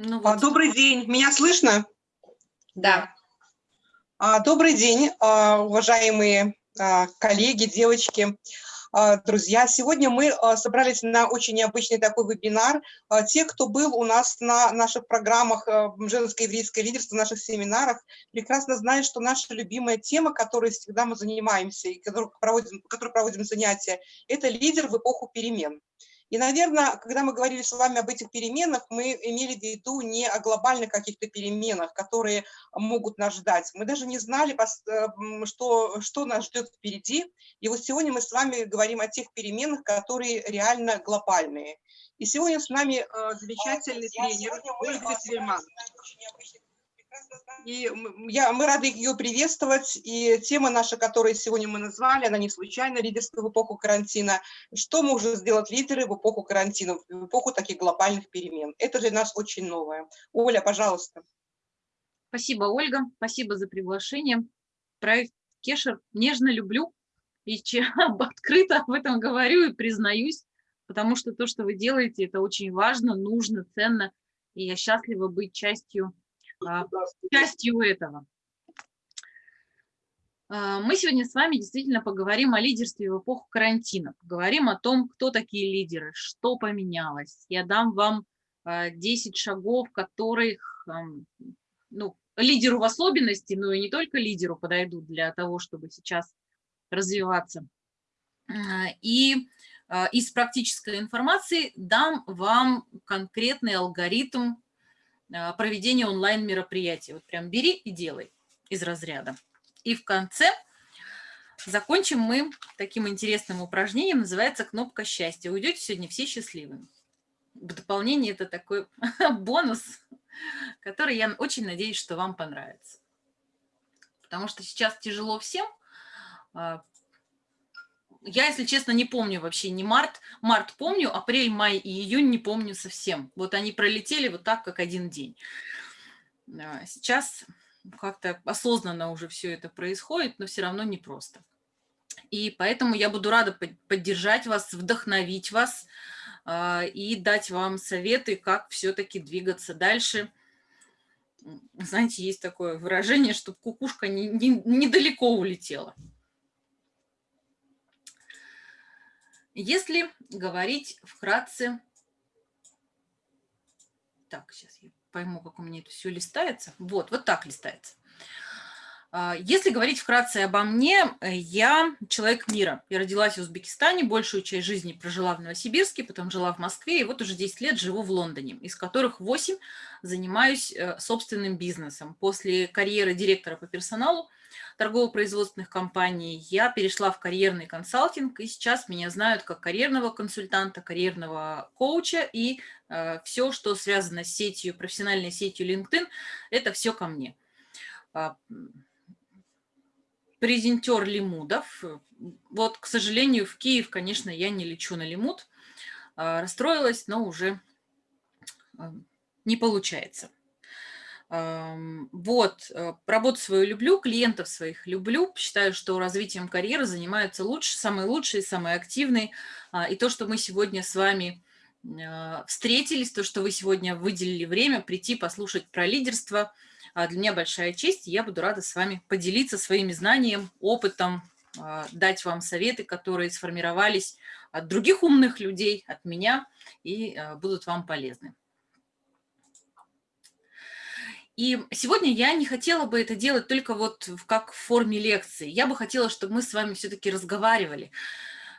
Ну, а, вот. Добрый день, меня слышно? Да. А, добрый день, а, уважаемые коллеги, девочки. Друзья. Сегодня мы собрались на очень необычный такой вебинар. Те, кто был у нас на наших программах «Женское еврейское лидерство», в наших семинарах, прекрасно знают, что наша любимая тема, которой всегда мы занимаемся и которой проводим, которой проводим занятия, это лидер в эпоху перемен. И, наверное, когда мы говорили с вами об этих переменах, мы имели в виду не о глобальных каких-то переменах, которые могут нас ждать. Мы даже не знали, э, что, что нас ждет впереди. И вот сегодня мы с вами говорим о тех переменах, которые реально глобальные. И сегодня с нами э, замечательный тренер Ольга Тельман. И я, мы рады ее приветствовать. И тема наша, которую сегодня мы назвали, она не случайно, лидерство в эпоху карантина. Что может сделать лидеры в эпоху карантина, в эпоху таких глобальных перемен? Это для нас очень новое. Оля, пожалуйста. Спасибо, Ольга. Спасибо за приглашение. Проект Кешер нежно люблю и открыто об этом говорю и признаюсь, потому что то, что вы делаете, это очень важно, нужно, ценно, и я счастлива быть частью частью этого. А, мы сегодня с вами действительно поговорим о лидерстве в эпоху карантина. Поговорим о том, кто такие лидеры, что поменялось. Я дам вам 10 а, шагов, которых ну, лидеру в особенности, но и не только лидеру подойдут для того, чтобы сейчас развиваться. И из практической информации дам вам конкретный алгоритм а, проведения онлайн-мероприятий. Вот прям бери и делай из разряда. И в конце закончим мы таким интересным упражнением, называется «Кнопка счастья». Уйдете сегодня все счастливыми. В дополнение это такой бонус, который я очень надеюсь, что вам понравится. Потому что сейчас тяжело всем, а, я, если честно, не помню вообще ни март. Март помню, апрель, май и июнь не помню совсем. Вот они пролетели вот так, как один день. Сейчас как-то осознанно уже все это происходит, но все равно непросто. И поэтому я буду рада поддержать вас, вдохновить вас а, и дать вам советы, как все-таки двигаться дальше. Знаете, есть такое выражение, чтобы кукушка не, не, недалеко улетела. Если говорить вкратце... Так, сейчас я пойму, как у меня это все листается. Вот, вот так листается. А, если говорить вкратце обо мне, я человек мира. Я родилась в Узбекистане, большую часть жизни прожила в Новосибирске, потом жила в Москве, и вот уже 10 лет живу в Лондоне, из которых 8 занимаюсь э, собственным бизнесом. После карьеры директора по персоналу торгово-производственных компаний, я перешла в карьерный консалтинг, и сейчас меня знают как карьерного консультанта, карьерного коуча, и э, все, что связано с сетью, профессиональной сетью LinkedIn, это все ко мне. А, презентер лимудов. Вот, к сожалению, в Киев, конечно, я не лечу на лимуд. А, расстроилась, но уже э, не получается. Вот, э, работу свою люблю, клиентов своих люблю, считаю, что развитием карьеры занимаются лучше, самые лучшие, самые активные. А, и то, что мы сегодня с вами а, встретились, то, что вы сегодня выделили время прийти послушать про лидерство, а, для меня большая честь, и я буду рада с вами поделиться своими знаниями, опытом, дать вам советы, которые сформировались от других умных людей, от меня, и будут вам полезны. И сегодня я не хотела бы это делать только вот как в форме лекции. Я бы хотела, чтобы мы с вами все-таки разговаривали.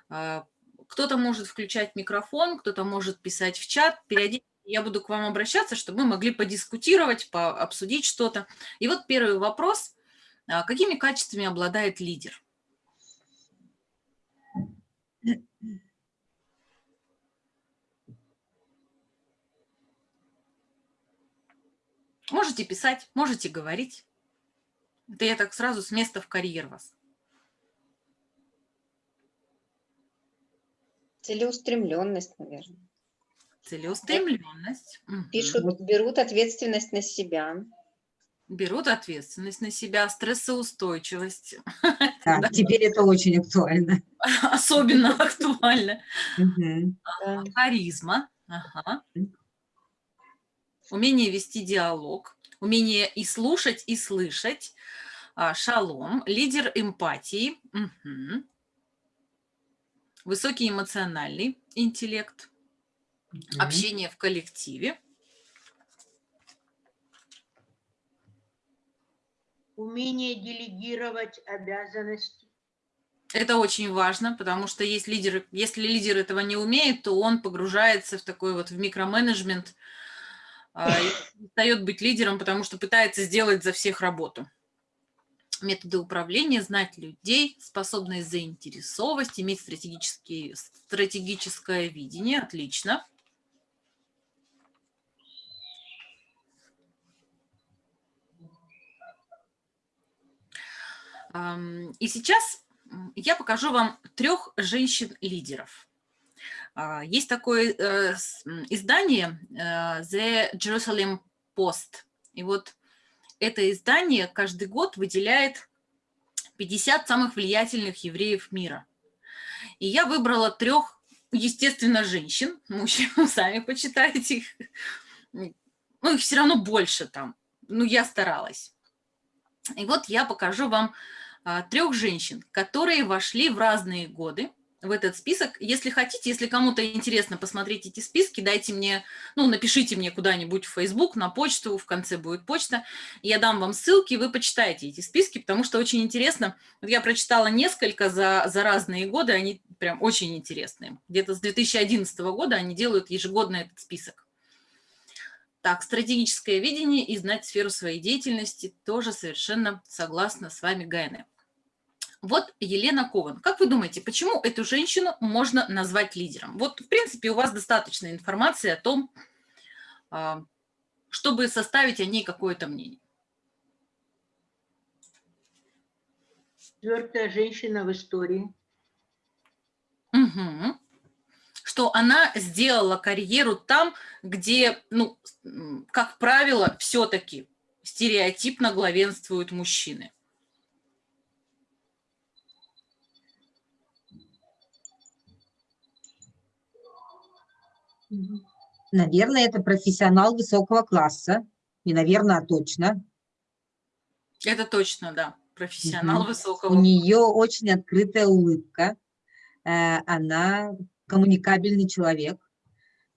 А, кто-то может включать микрофон, кто-то может писать в чат. Периодически я буду к вам обращаться, чтобы мы могли подискутировать, пообсудить что-то. И вот первый вопрос. А, какими качествами обладает лидер? Можете писать, можете говорить. Это я так сразу с места в карьер вас. Целеустремленность, наверное. Целеустремленность. Пишут, угу. берут ответственность на себя. Берут ответственность на себя, стрессоустойчивость. Да, теперь это очень актуально. Особенно актуально. Харизма. умение вести диалог, умение и слушать, и слышать, а, шалом, лидер эмпатии, высокий эмоциональный интеллект, Мгм. общение в коллективе, Умение делегировать обязанности. Это очень важно, потому что есть лидер, если лидер этого не умеет, то он погружается в такой вот в микроменеджмент, а, перестает быть лидером, потому что пытается сделать за всех работу. Методы управления, знать людей, способность заинтересовывать, иметь стратегическое видение. Отлично. И сейчас я покажу вам трех женщин-лидеров. А, Есть такое э, издание э, The Jerusalem Post. И вот это издание каждый год выделяет 50 самых влиятельных евреев мира. И я выбрала трех, естественно, женщин. Мужчин, сами почитайте их. Ну, их все равно больше там. Ну, я старалась. И вот я покажу вам трех женщин, которые вошли в разные годы в этот список. Если хотите, если кому-то интересно посмотреть эти списки, дайте мне, ну, напишите мне куда-нибудь в Facebook, на почту, в конце будет почта. Я дам вам ссылки, вы почитаете эти списки, потому что очень интересно. Вот я прочитала несколько за, за разные годы, они прям очень интересные. Где-то с 2011 года они делают ежегодно этот список. Так, стратегическое видение и знать сферу своей деятельности тоже совершенно согласна с вами, Гайне. Вот Елена Кован. Как вы думаете, почему эту женщину можно назвать лидером? Вот, в принципе, у вас достаточно информации о том, а, чтобы составить о ней какое-то мнение. Четвертая женщина в истории. Мгм. Что она сделала карьеру там, где, ну, как правило, все-таки стереотипно главенствуют мужчины. Наверное, это профессионал высокого класса. Не наверное, а точно. Это точно, да. Профессионал Мгм. высокого. У нее очень открытая улыбка. э, Она коммуникабельный человек,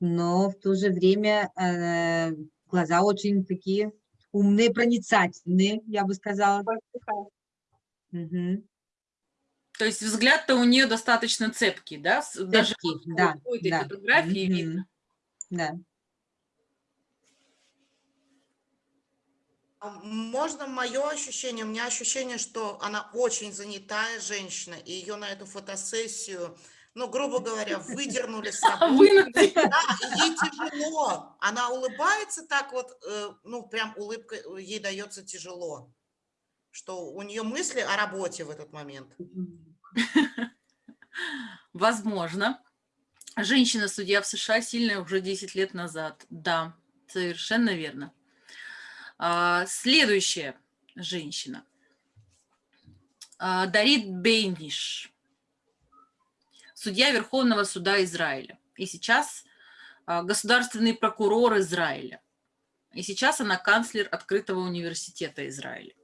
но в то же время э, глаза очень такие умные, проницательные, я бы сказала. Мгм. То есть взгляд-то у нее достаточно цепкий, да? Даже Цепкий, вот да, этой да. фотографии Мгм. видно. Да. А Можно мое ощущение? У меня ощущение, что она очень занятая женщина, и ее на эту фотосессию, ну, грубо говоря, выдернули с. Вынудили. Да, ей тяжело. Она улыбается так вот, э, ну, прям улыбка э, ей дается тяжело. Что у нее мысли о работе в этот момент. Возможно. Женщина-судья в США сильная уже 10 лет назад. Да, совершенно верно. А, Следующая женщина. А, Дарит Бейниш. Судья Верховного суда Израиля. И сейчас а, государственный прокурор Израиля. И сейчас она канцлер открытого университета Израиля.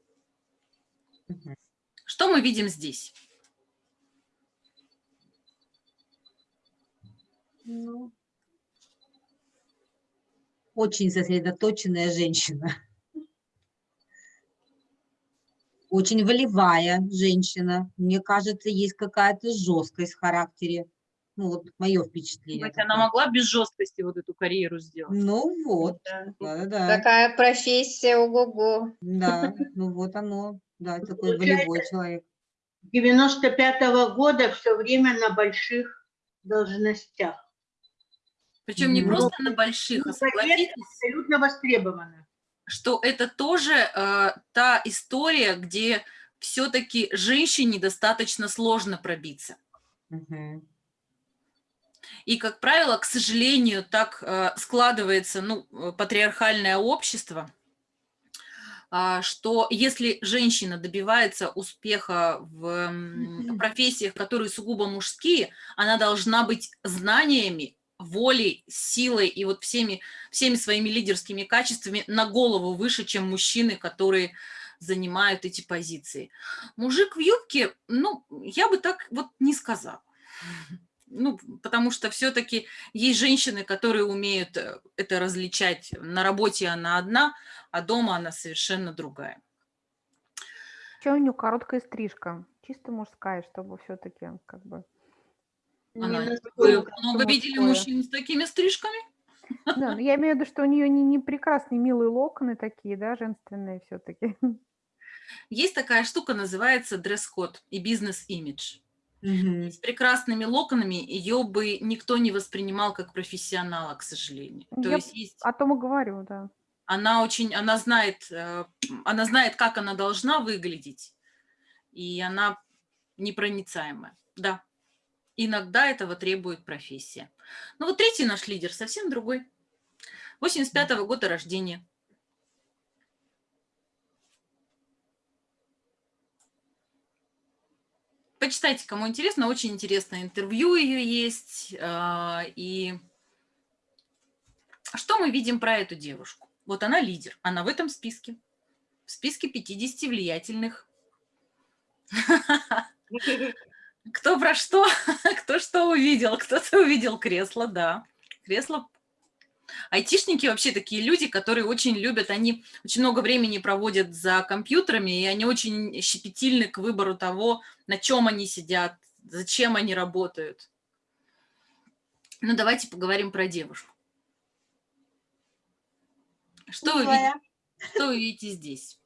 Мгм. Что мы видим здесь? Ну, Очень сосредоточенная женщина. Очень волевая женщина. Мне кажется, есть какая-то жесткость в характере. Ну, вот мое впечатление. Быть, она могла без жесткости вот эту карьеру сделать. Ну вот, Да. да-да-да. Такая профессия, ого-го. Да, ну вот оно, да, такой Получается, волевой человек. 95 года все время на больших должностях. Причем не Мгм. просто на больших, а Ну, согласитесь, Абсолютно востребована. Что это тоже э, та история, где все-таки женщине достаточно сложно пробиться. И, как правило, к сожалению, так э, складывается ну, э, патриархальное общество, а, что если женщина добивается успеха в профессиях, которые сугубо мужские, она должна быть знаниями волей, силой и вот всеми, всеми своими лидерскими качествами на голову выше, чем мужчины, которые занимают эти позиции. Мужик в юбке, ну, я бы так вот не сказала. Ну, потому что все-таки есть женщины, которые умеют э, это различать. На работе она одна, а дома она совершенно другая. Еще у нее короткая стрижка, чисто мужская, чтобы все-таки как бы... Она, много видели мужчин с такими стрижками? Да, но я имею в виду, что у нее не, не прекрасные милые локоны такие, да, женственные все-таки. Есть такая штука, называется дресс-код и бизнес-имидж. Мгм. С прекрасными локонами ее бы никто не воспринимал как профессионала, к сожалению. То Я есть есть О том и говорю, да. она очень, она знает, э, она знает, как она должна выглядеть, и она непроницаемая, да. Иногда этого требует профессия. Но вот третий наш лидер совсем другой. 85-го года рождения. Почитайте, кому интересно, очень интересное интервью ее есть. а, И что мы видим про эту девушку? Вот она лидер, она в этом списке, в списке 50 влиятельных. Кто про что, кто что увидел, кто-то увидел кресло, да, кресло. Айтишники вообще такие люди, которые очень любят, они очень много времени проводят за компьютерами, и они очень щепетильны к выбору того, на чем они сидят, зачем они работают. Ну, давайте поговорим про девушку. Что вы, видите, что вы видите здесь?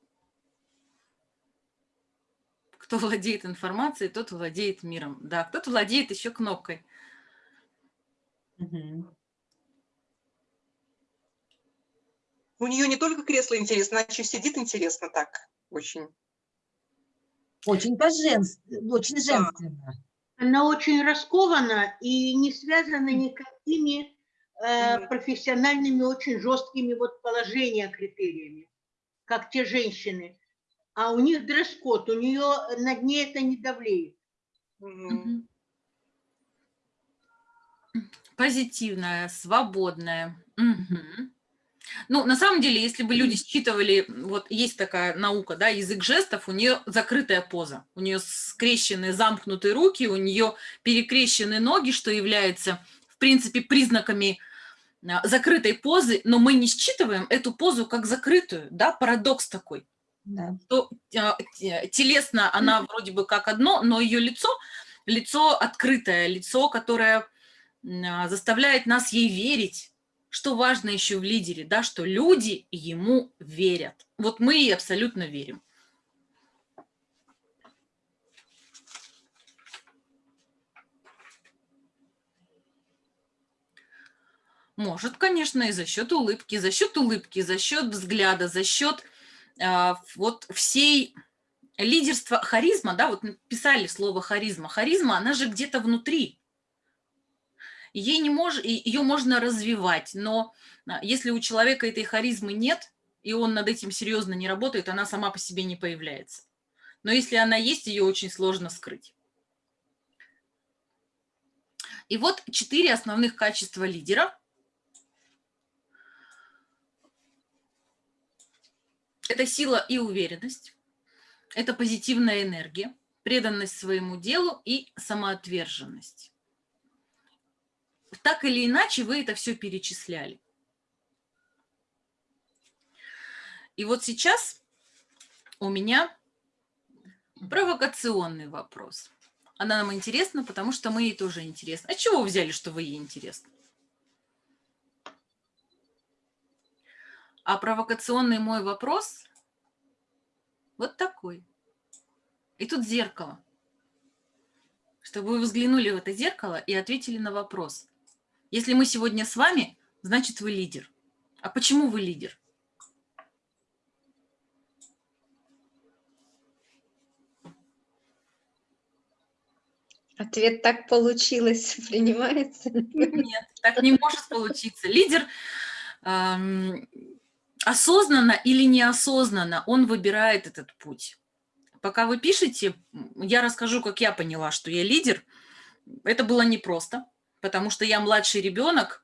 Кто владеет информацией, тот владеет миром. Да, кто-то владеет еще кнопкой. У нее не только кресло интересно, она еще сидит интересно так, очень. Очень по-женски, очень женственно. Она очень раскована и не связана никакими э, профессиональными, очень жесткими вот положения критериями, как те женщины. А у них дресс-код, у нее над ней это не давлеет. Мгм. Позитивная, свободная. Мгм. Ну, на самом деле, если бы люди считывали, вот есть такая наука, да, язык жестов, у нее закрытая поза, у нее скрещены, замкнутые руки, у нее перекрещены ноги, что является, в принципе, признаками а, закрытой позы, но мы не считываем эту позу как закрытую, да, парадокс такой. Да. что а, те- телесно она вроде бы как одно, но ее лицо, лицо открытое, лицо, которое а, заставляет нас ей верить, что важно еще в лидере, да, что люди ему верят. Вот мы ей абсолютно верим. Может, конечно, и за счет улыбки, за счет улыбки, за счет взгляда, за счет вот всей лидерства, харизма, да, вот писали слово харизма. Харизма, она же где-то внутри. Ей не мож, ее можно развивать, но а, если у человека этой харизмы нет, и он над этим серьезно не работает, она сама по себе не появляется. Но если она есть, ее очень сложно скрыть. И вот четыре основных качества лидера. Это сила и уверенность, это позитивная энергия, преданность своему делу и самоотверженность. Так или иначе вы это все перечисляли. И вот сейчас у меня провокационный вопрос. Она нам интересна, потому что мы ей тоже интересны. А чего вы взяли, что вы ей интересны? А провокационный мой вопрос вот такой. И тут зеркало. Чтобы вы взглянули в это зеркало и ответили на вопрос. Если мы сегодня с вами, значит вы лидер. А почему вы лидер? Ответ так получилось, принимается. Нет, так не может получиться. Лидер эм, осознанно или неосознанно, он выбирает этот путь. Пока вы пишете, я расскажу, как я поняла, что я лидер. Это было непросто. потому что я младший ребенок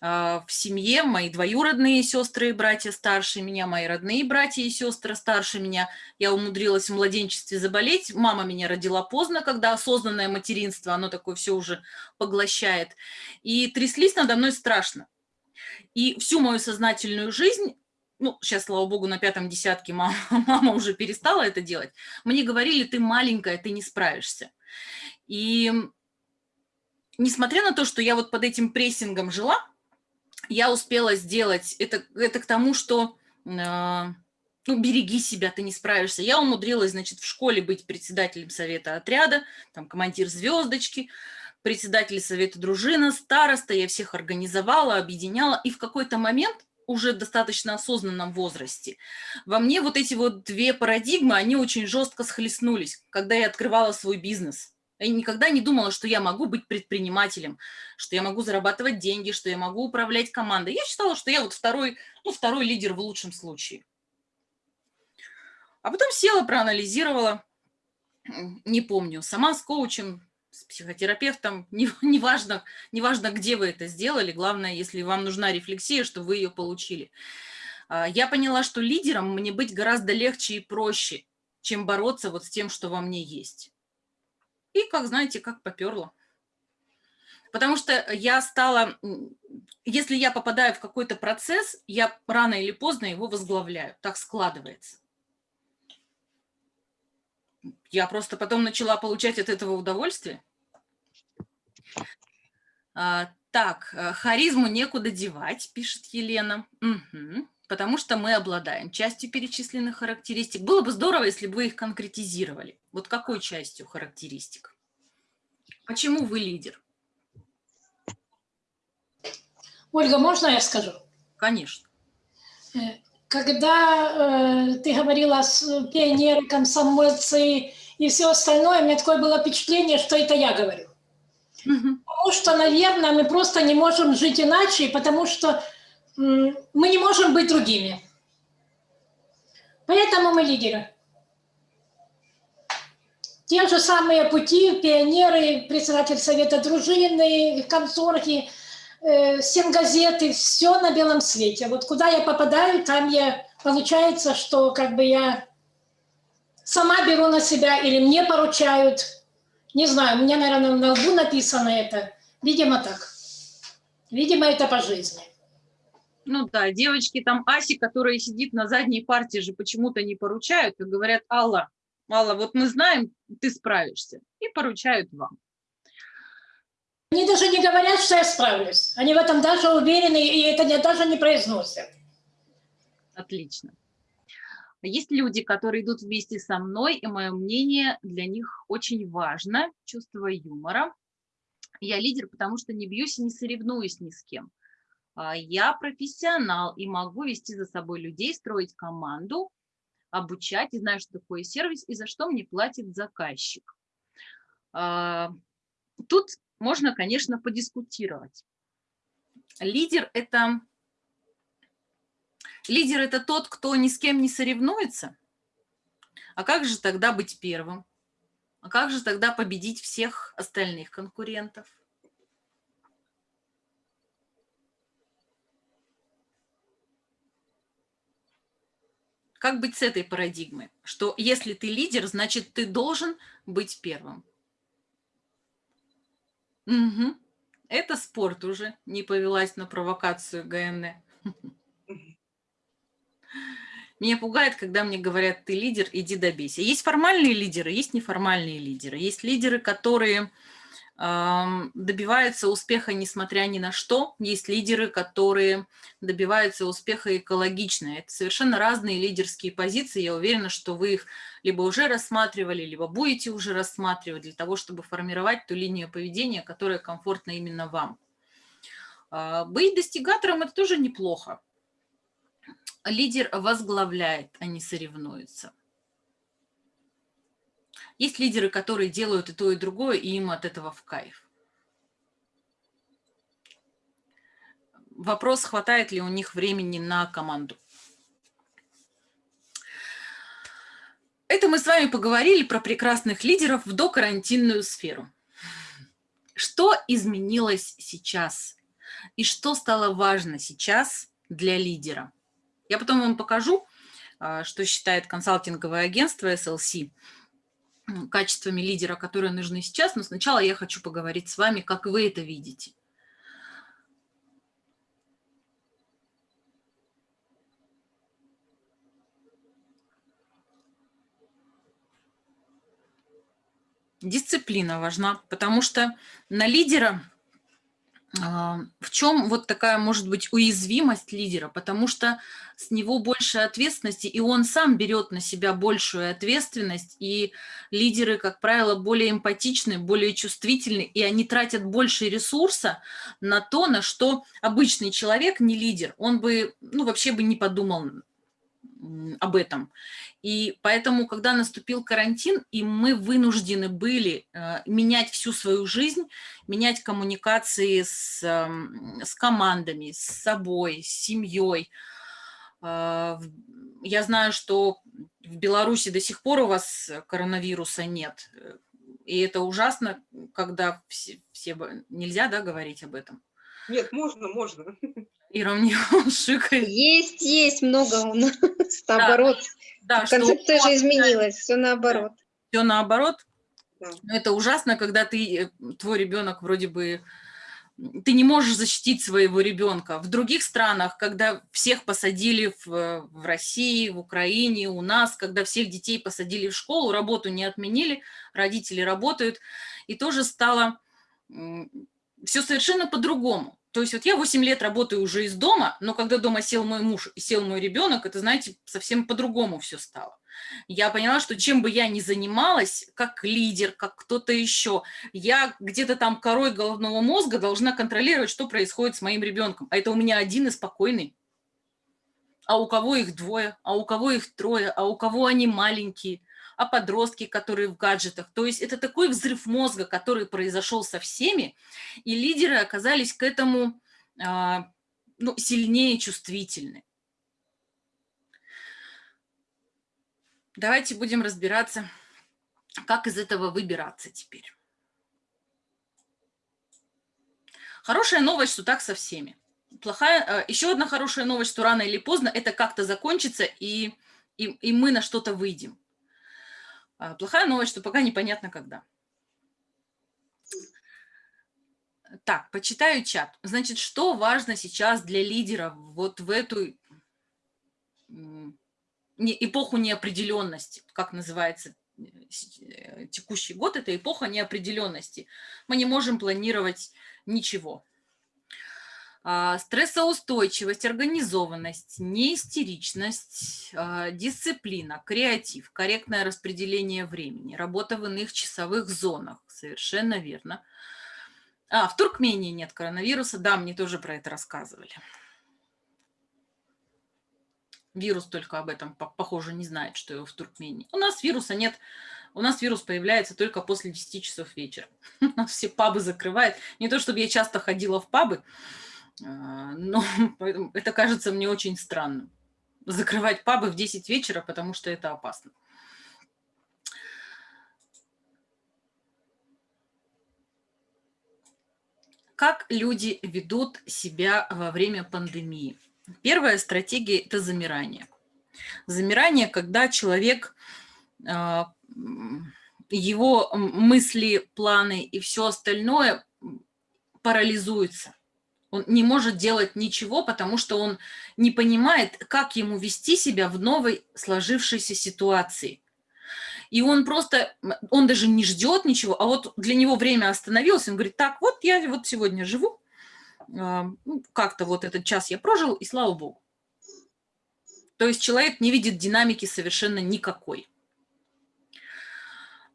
а, в семье, мои двоюродные сестры и братья старше меня, мои родные братья и сестры старше меня. Я умудрилась в младенчестве заболеть. Мама меня родила поздно, когда осознанное материнство, оно такое все уже поглощает. И тряслись надо мной страшно. И всю мою сознательную жизнь ну, сейчас, слава богу, на пятом десятке мама, мама уже перестала это делать, мне говорили, ты маленькая, ты не справишься. И несмотря на то, что я вот под этим прессингом жила, я успела сделать, это, это к тому, что э, ну, береги себя, ты не справишься. Я умудрилась, значит, в школе быть председателем совета отряда, там командир звездочки, председатель совета дружина, староста, я всех организовала, объединяла, и в какой-то момент уже достаточно осознанном возрасте. Во мне вот эти вот две парадигмы, они очень жестко схлестнулись, когда я открывала свой бизнес. Я никогда не думала, что я могу быть предпринимателем, что я могу зарабатывать деньги, что я могу управлять командой. Я считала, что я вот второй, ну, второй лидер в лучшем случае. А потом села, проанализировала, не помню, сама с коучем, с психотерапевтом, неважно, не, не важно, где вы это сделали, главное, если вам нужна рефлексия, что вы ее получили. А, я поняла, что лидером мне быть гораздо легче и проще, чем бороться вот с тем, что во мне есть. И, как знаете, как поперло. Потому что я стала, если я попадаю в какой-то процесс, я рано или поздно его возглавляю. Так складывается. Я просто потом начала получать от этого удовольствие. А, так, э, харизму некуда девать, пишет Елена. Угу, потому что мы обладаем частью перечисленных характеристик. Было бы здорово, если бы вы их конкретизировали. Вот какой частью характеристик? Почему вы лидер? Ольга, можно я скажу? Конечно. Э, когда э, ты говорила с пионеры, комсомольцы и все остальное, у меня такое было впечатление, что это я говорю. Угу. Потому что, наверное, мы просто не можем жить иначе, потому что мы не можем быть другими. Поэтому мы лидеры. Те же самые пути, пионеры, председатель совета дружины, комсорги, э, газеты, все на белом свете. Вот куда я попадаю, там я, получается, что как бы я сама беру на себя или мне поручают. Не знаю, у меня, наверное, на лбу написано это. Видимо, так. Видимо, это по жизни. Ну да, девочки там Аси, которая сидит на задней партии же почему-то не поручают и говорят, Алла, Алла, вот мы знаем, ты справишься, и поручают вам. Они даже не говорят, что я справлюсь. Они в этом даже уверены, и это даже не произносят. Отлично. Есть люди, которые идут вместе со мной, и мое мнение для них очень важно, чувство юмора. Я лидер, потому что не бьюсь и не соревнуюсь ни с кем. А я профессионал и могу вести за собой людей, строить команду, обучать, и знаю, что такое сервис, и за что мне платит заказчик. А, тут можно, конечно, подискутировать. Лидер – это лидер – это тот, кто ни с кем не соревнуется. А как же тогда быть первым? А как же тогда победить всех остальных конкурентов? Как быть с этой парадигмой? Что если ты лидер, значит, ты должен быть первым. Угу. Это спорт уже, не повелась на провокацию ГН. Меня пугает, когда мне говорят, ты лидер, иди добейся. Есть формальные лидеры, есть неформальные лидеры. Есть лидеры, которые добиваются успеха несмотря ни на что. Есть лидеры, которые добиваются успеха экологично. Это совершенно разные лидерские позиции. Я уверена, что вы их либо уже рассматривали, либо будете уже рассматривать для того, чтобы формировать ту линию поведения, которая комфортна именно вам. А, быть достигатором – это тоже неплохо. Лидер возглавляет, а не соревнуется. Есть лидеры, которые делают и то, и другое, и им от этого в кайф. Вопрос, хватает ли у них времени на команду. Это мы с вами поговорили про прекрасных лидеров в докарантинную сферу. Что изменилось сейчас? И что стало важно сейчас для лидера? Я потом вам покажу, а, что считает консалтинговое агентство SLC качествами лидера, которые нужны сейчас, но сначала я хочу поговорить с вами, как вы это видите. Дисциплина важна, потому что на лидера в чем вот такая может быть уязвимость лидера? Потому что с него больше ответственности, и он сам берет на себя большую ответственность, и лидеры, как правило, более эмпатичны, более чувствительны, и они тратят больше ресурса на то, на что обычный человек, не лидер, он бы, ну, вообще бы не подумал об этом. И поэтому, когда наступил карантин, и мы вынуждены были э, менять всю свою жизнь, менять коммуникации с, э, с командами, с собой, с семьей. Э, я знаю, что в Беларуси до сих пор у вас коронавируса нет. И это ужасно, когда все, все нельзя да, говорить об этом. Нет, можно, можно. Ира мне шикает. Есть, есть много у нас, наоборот. Да, Концепция же изменилась, все наоборот. Все наоборот. Да. Но это ужасно, когда ты, э, твой ребенок вроде бы, ты не можешь защитить своего ребенка. В других странах, когда всех посадили в, в России, в Украине, у нас, когда всех детей посадили в школу, работу не отменили, родители работают, и тоже стало все совершенно по-другому. То есть вот я 8 лет работаю уже из дома, но когда дома сел мой муж и сел мой ребенок, это, знаете, совсем по-другому все стало. Я поняла, что чем бы я ни занималась, как лидер, как кто-то еще, я где-то там корой головного мозга должна контролировать, что происходит с моим ребенком. А это у меня один и спокойный. А у кого их двое, а у кого их трое, а у кого они маленькие – а подростки, которые в гаджетах. То есть это такой взрыв мозга, который произошел со всеми, и лидеры оказались к этому а, ну, сильнее чувствительны. Давайте будем разбираться, как из этого выбираться теперь. Хорошая новость, что так со всеми. Плохая, а, еще одна хорошая новость, что рано или поздно это как-то закончится, и, и, и мы на что-то выйдем. А, плохая новость, что пока непонятно когда. Так, почитаю чат. Значит, что важно сейчас для лидеров вот в эту эпоху неопределенности, как называется э, текущий год, это эпоха неопределенности. Мы не можем планировать ничего. А, стрессоустойчивость, организованность, неистеричность, а, дисциплина, креатив, корректное распределение времени, работа в иных часовых зонах. Совершенно верно. А, в Туркмении нет коронавируса. Да, мне тоже про это рассказывали. Вирус только об этом, похоже, не знает, что его в Туркмении. У нас вируса нет. У нас вирус появляется только после 10 часов вечера. У нас все пабы закрывают. Не то, чтобы я часто ходила в пабы, а, но это кажется мне очень странным. Закрывать пабы в 10 вечера, потому что это опасно. Как люди ведут себя во время пандемии? Первая стратегия – это замирание. Замирание, когда человек, а, его мысли, планы и все остальное парализуется. Он не может делать ничего, потому что он не понимает, как ему вести себя в новой сложившейся ситуации. И он просто, он даже не ждет ничего, а вот для него время остановилось, он говорит, так, вот я вот сегодня живу, а, ну, как-то вот этот час я прожил, и слава богу. То есть человек не видит динамики совершенно никакой.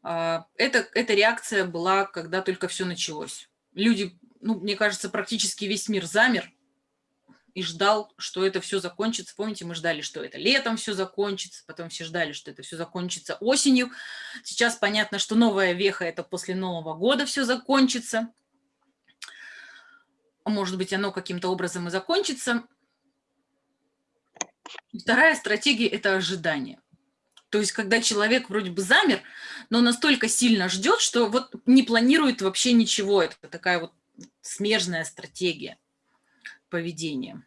А, это, эта реакция была, когда только все началось. Люди ну, мне кажется, практически весь мир замер и ждал, что это все закончится. Помните, мы ждали, что это летом все закончится, потом все ждали, что это все закончится осенью. Сейчас понятно, что новая веха – это после Нового года все закончится. Может быть, оно каким-то образом и закончится. Вторая стратегия – это ожидание. То есть, когда человек вроде бы замер, но настолько сильно ждет, что вот не планирует вообще ничего. Это такая вот смежная стратегия поведения.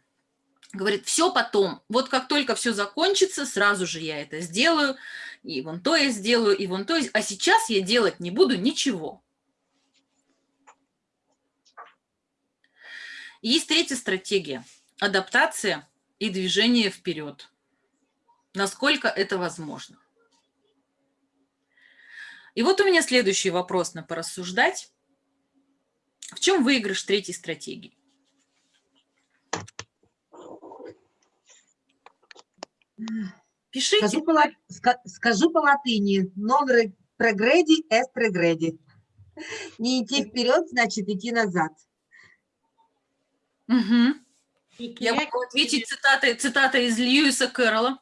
Говорит, все потом, вот как только все закончится, сразу же я это сделаю, и вон то я сделаю, и вон то, а сейчас я делать не буду ничего. Есть третья стратегия – адаптация и движение вперед. Насколько это возможно. И вот у меня следующий вопрос на порассуждать. В чем выигрыш третьей стратегии? Пишите. Скажу по, ла- ска- скажу по латыни. Non re- progredi est regredi. Не идти вперед, значит идти назад. И Я могу ответить цитатой, цитатой из Льюиса Кэрролла,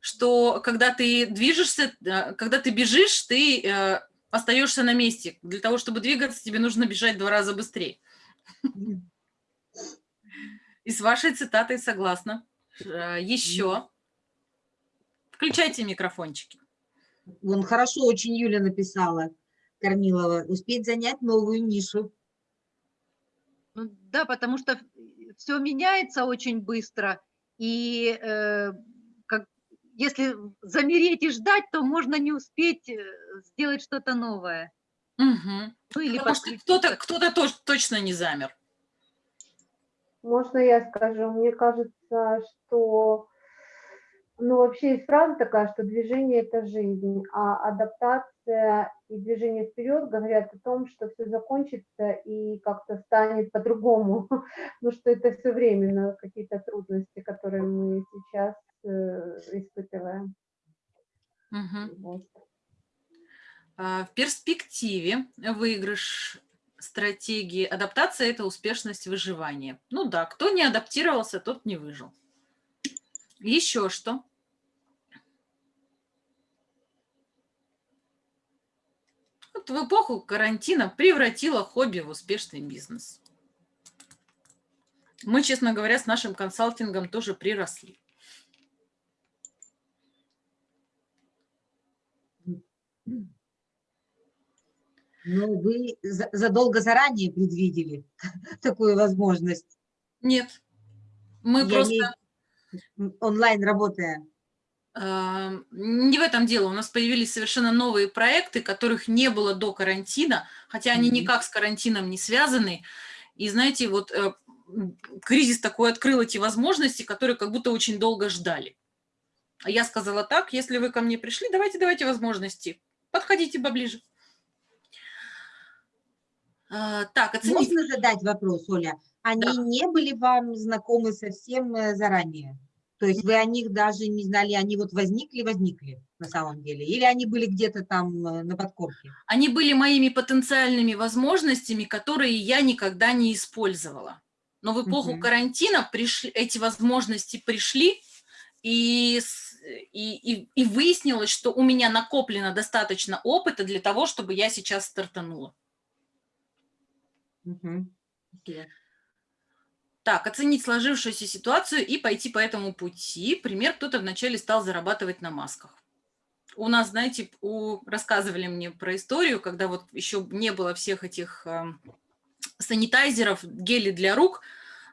что когда ты движешься, э, когда ты бежишь, ты э, остаешься на месте. Для того, чтобы двигаться, тебе нужно бежать два раза быстрее. И с вашей цитатой согласна. Э, Еще. Включайте микрофончики. Вон хорошо очень Юля написала, Корнилова. Успеть занять новую нишу. Ну, да, потому что все меняется очень быстро, и э, если замереть и ждать, то можно не успеть э, сделать что-то новое. Мгм. Ну или Потому что кто-то кто точ- точно не замер. Можно я скажу? Мне кажется, что, ну, вообще есть фраза такая, что движение – это жизнь, а адаптация и движение вперед говорят о том, что все закончится и как-то станет по-другому, ну, что это все временно, какие-то трудности, которые мы сейчас э, испытываем. Мгм. Вот. А, В перспективе выигрыш стратегии адаптация – это успешность выживания. Ну да, кто не адаптировался, тот не выжил. Еще что? Вот в эпоху карантина превратила хобби в успешный бизнес. Мы, честно говоря, с нашим консалтингом тоже приросли. Ну, вы за- задолго заранее предвидели такую возможность. Нет, мы Я просто... виду, онлайн работая. Не в этом дело. У нас появились совершенно новые проекты, которых не было до карантина, хотя они никак с карантином не связаны. И знаете, вот э, кризис такой открыл эти возможности, которые как будто очень долго ждали. А я сказала так, если вы ко мне пришли, давайте, давайте возможности. Подходите поближе. А, Так, оцените. Можно задать вопрос, Оля? Они Да. не были вам знакомы совсем э, заранее? То есть вы о них даже не знали, они вот возникли-возникли на самом деле? Или они были где-то там э, на подкорке? Они были моими потенциальными возможностями, которые я никогда не использовала. Но в эпоху Мгм. карантина пришли, эти возможности пришли, и, и, и, и выяснилось, что у меня накоплено достаточно опыта для того, чтобы я сейчас стартанула. Мгм. Спасибо. Так, оценить сложившуюся ситуацию и пойти по этому пути. Пример, кто-то вначале стал зарабатывать на масках. У нас, знаете, у, рассказывали мне про историю, когда вот еще не было всех этих эм, санитайзеров, гели для рук.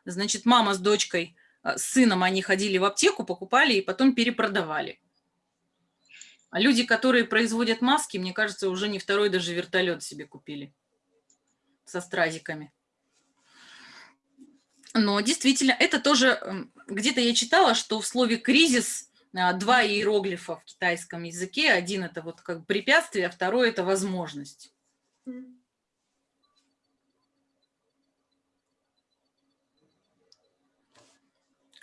Значит, мама с дочкой, э, с сыном, они ходили в аптеку, покупали и потом перепродавали. А люди, которые производят маски, мне кажется, уже не второй даже вертолет себе купили со стразиками. Но действительно, это тоже, м, где-то я читала, что в слове «кризис» а, два иероглифа в китайском языке. Один – это вот как препятствие, а второй – это возможность.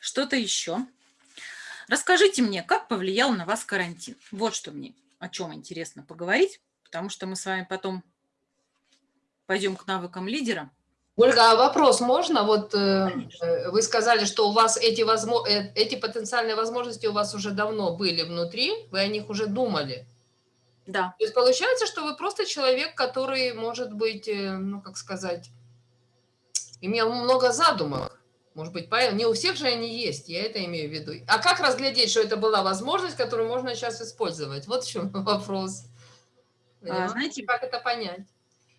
Что-то еще? Расскажите мне, как повлиял на вас карантин? Вот что мне, о чем интересно поговорить, потому что мы с вами потом пойдем к навыкам лидера. Ольга, а вопрос можно? Вот э, э, вы сказали, что у вас эти, возмо- э, эти потенциальные возможности у вас уже давно были внутри, вы о них уже думали. Да, То есть получается, что вы просто человек, который, может быть, э, ну, как сказать, имел много задумок. Может быть, поэтому не у всех же они есть, я это имею в виду. А как разглядеть, что это была возможность, которую можно сейчас использовать? Вот в чем вопрос. А, знаете, как это понять?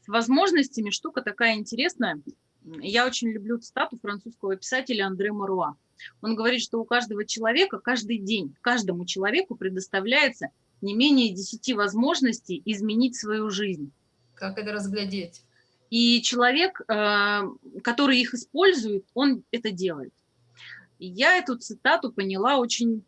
С возможностями штука такая интересная. Я очень люблю цитату французского писателя Андре Маруа. Он говорит, что у каждого человека каждый день, каждому человеку предоставляется не менее 10 возможностей изменить свою жизнь. Как это разглядеть? И человек, э, который их использует, он это делает. Я эту цитату поняла очень,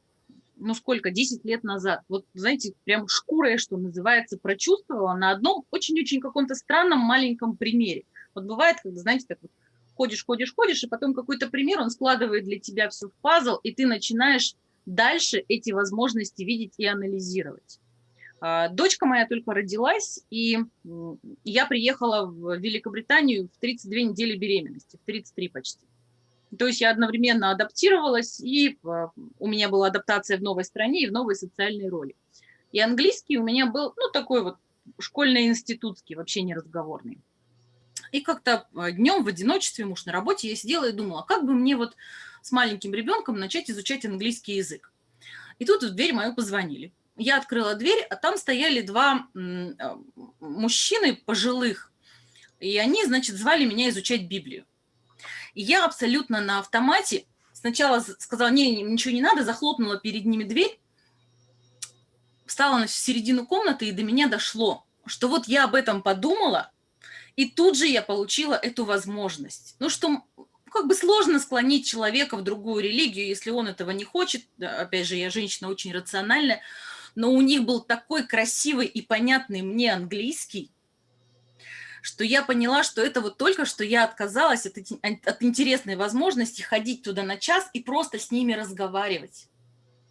ну сколько, 10 лет назад. Вот, знаете, прям шкурой, что называется, прочувствовала на одном очень-очень каком-то странном маленьком примере. Вот бывает, когда, знаете, так вот ходишь, ходишь, ходишь, и потом какой-то пример, он складывает для тебя все в пазл, и ты начинаешь дальше эти возможности видеть и анализировать. А, дочка моя только родилась, и я приехала в Великобританию в 32 недели беременности, в 33 почти. То есть я одновременно адаптировалась, и а, у меня была адаптация в новой стране и в новой социальной роли. И английский у меня был, ну, такой вот школьно-институтский, вообще не разговорный. И как-то а, днем в одиночестве, муж на работе, я сидела и думала, как бы мне вот с маленьким ребенком начать изучать английский язык. И тут в дверь мою позвонили. Я открыла дверь, а там стояли два а, мужчины пожилых, и они, значит, звали меня изучать Библию. И я абсолютно на автомате сначала сказала, не, ничего не надо, захлопнула перед ними дверь, встала на середину комнаты, и до меня дошло, что вот я об этом подумала, и тут же я получила эту возможность. Ну, что как бы сложно склонить человека в другую религию, если он этого не хочет. Опять же, я женщина очень рациональная, но у них был такой красивый и понятный мне английский, что я поняла, что это вот только что я отказалась от, от интересной возможности ходить туда на час и просто с ними разговаривать.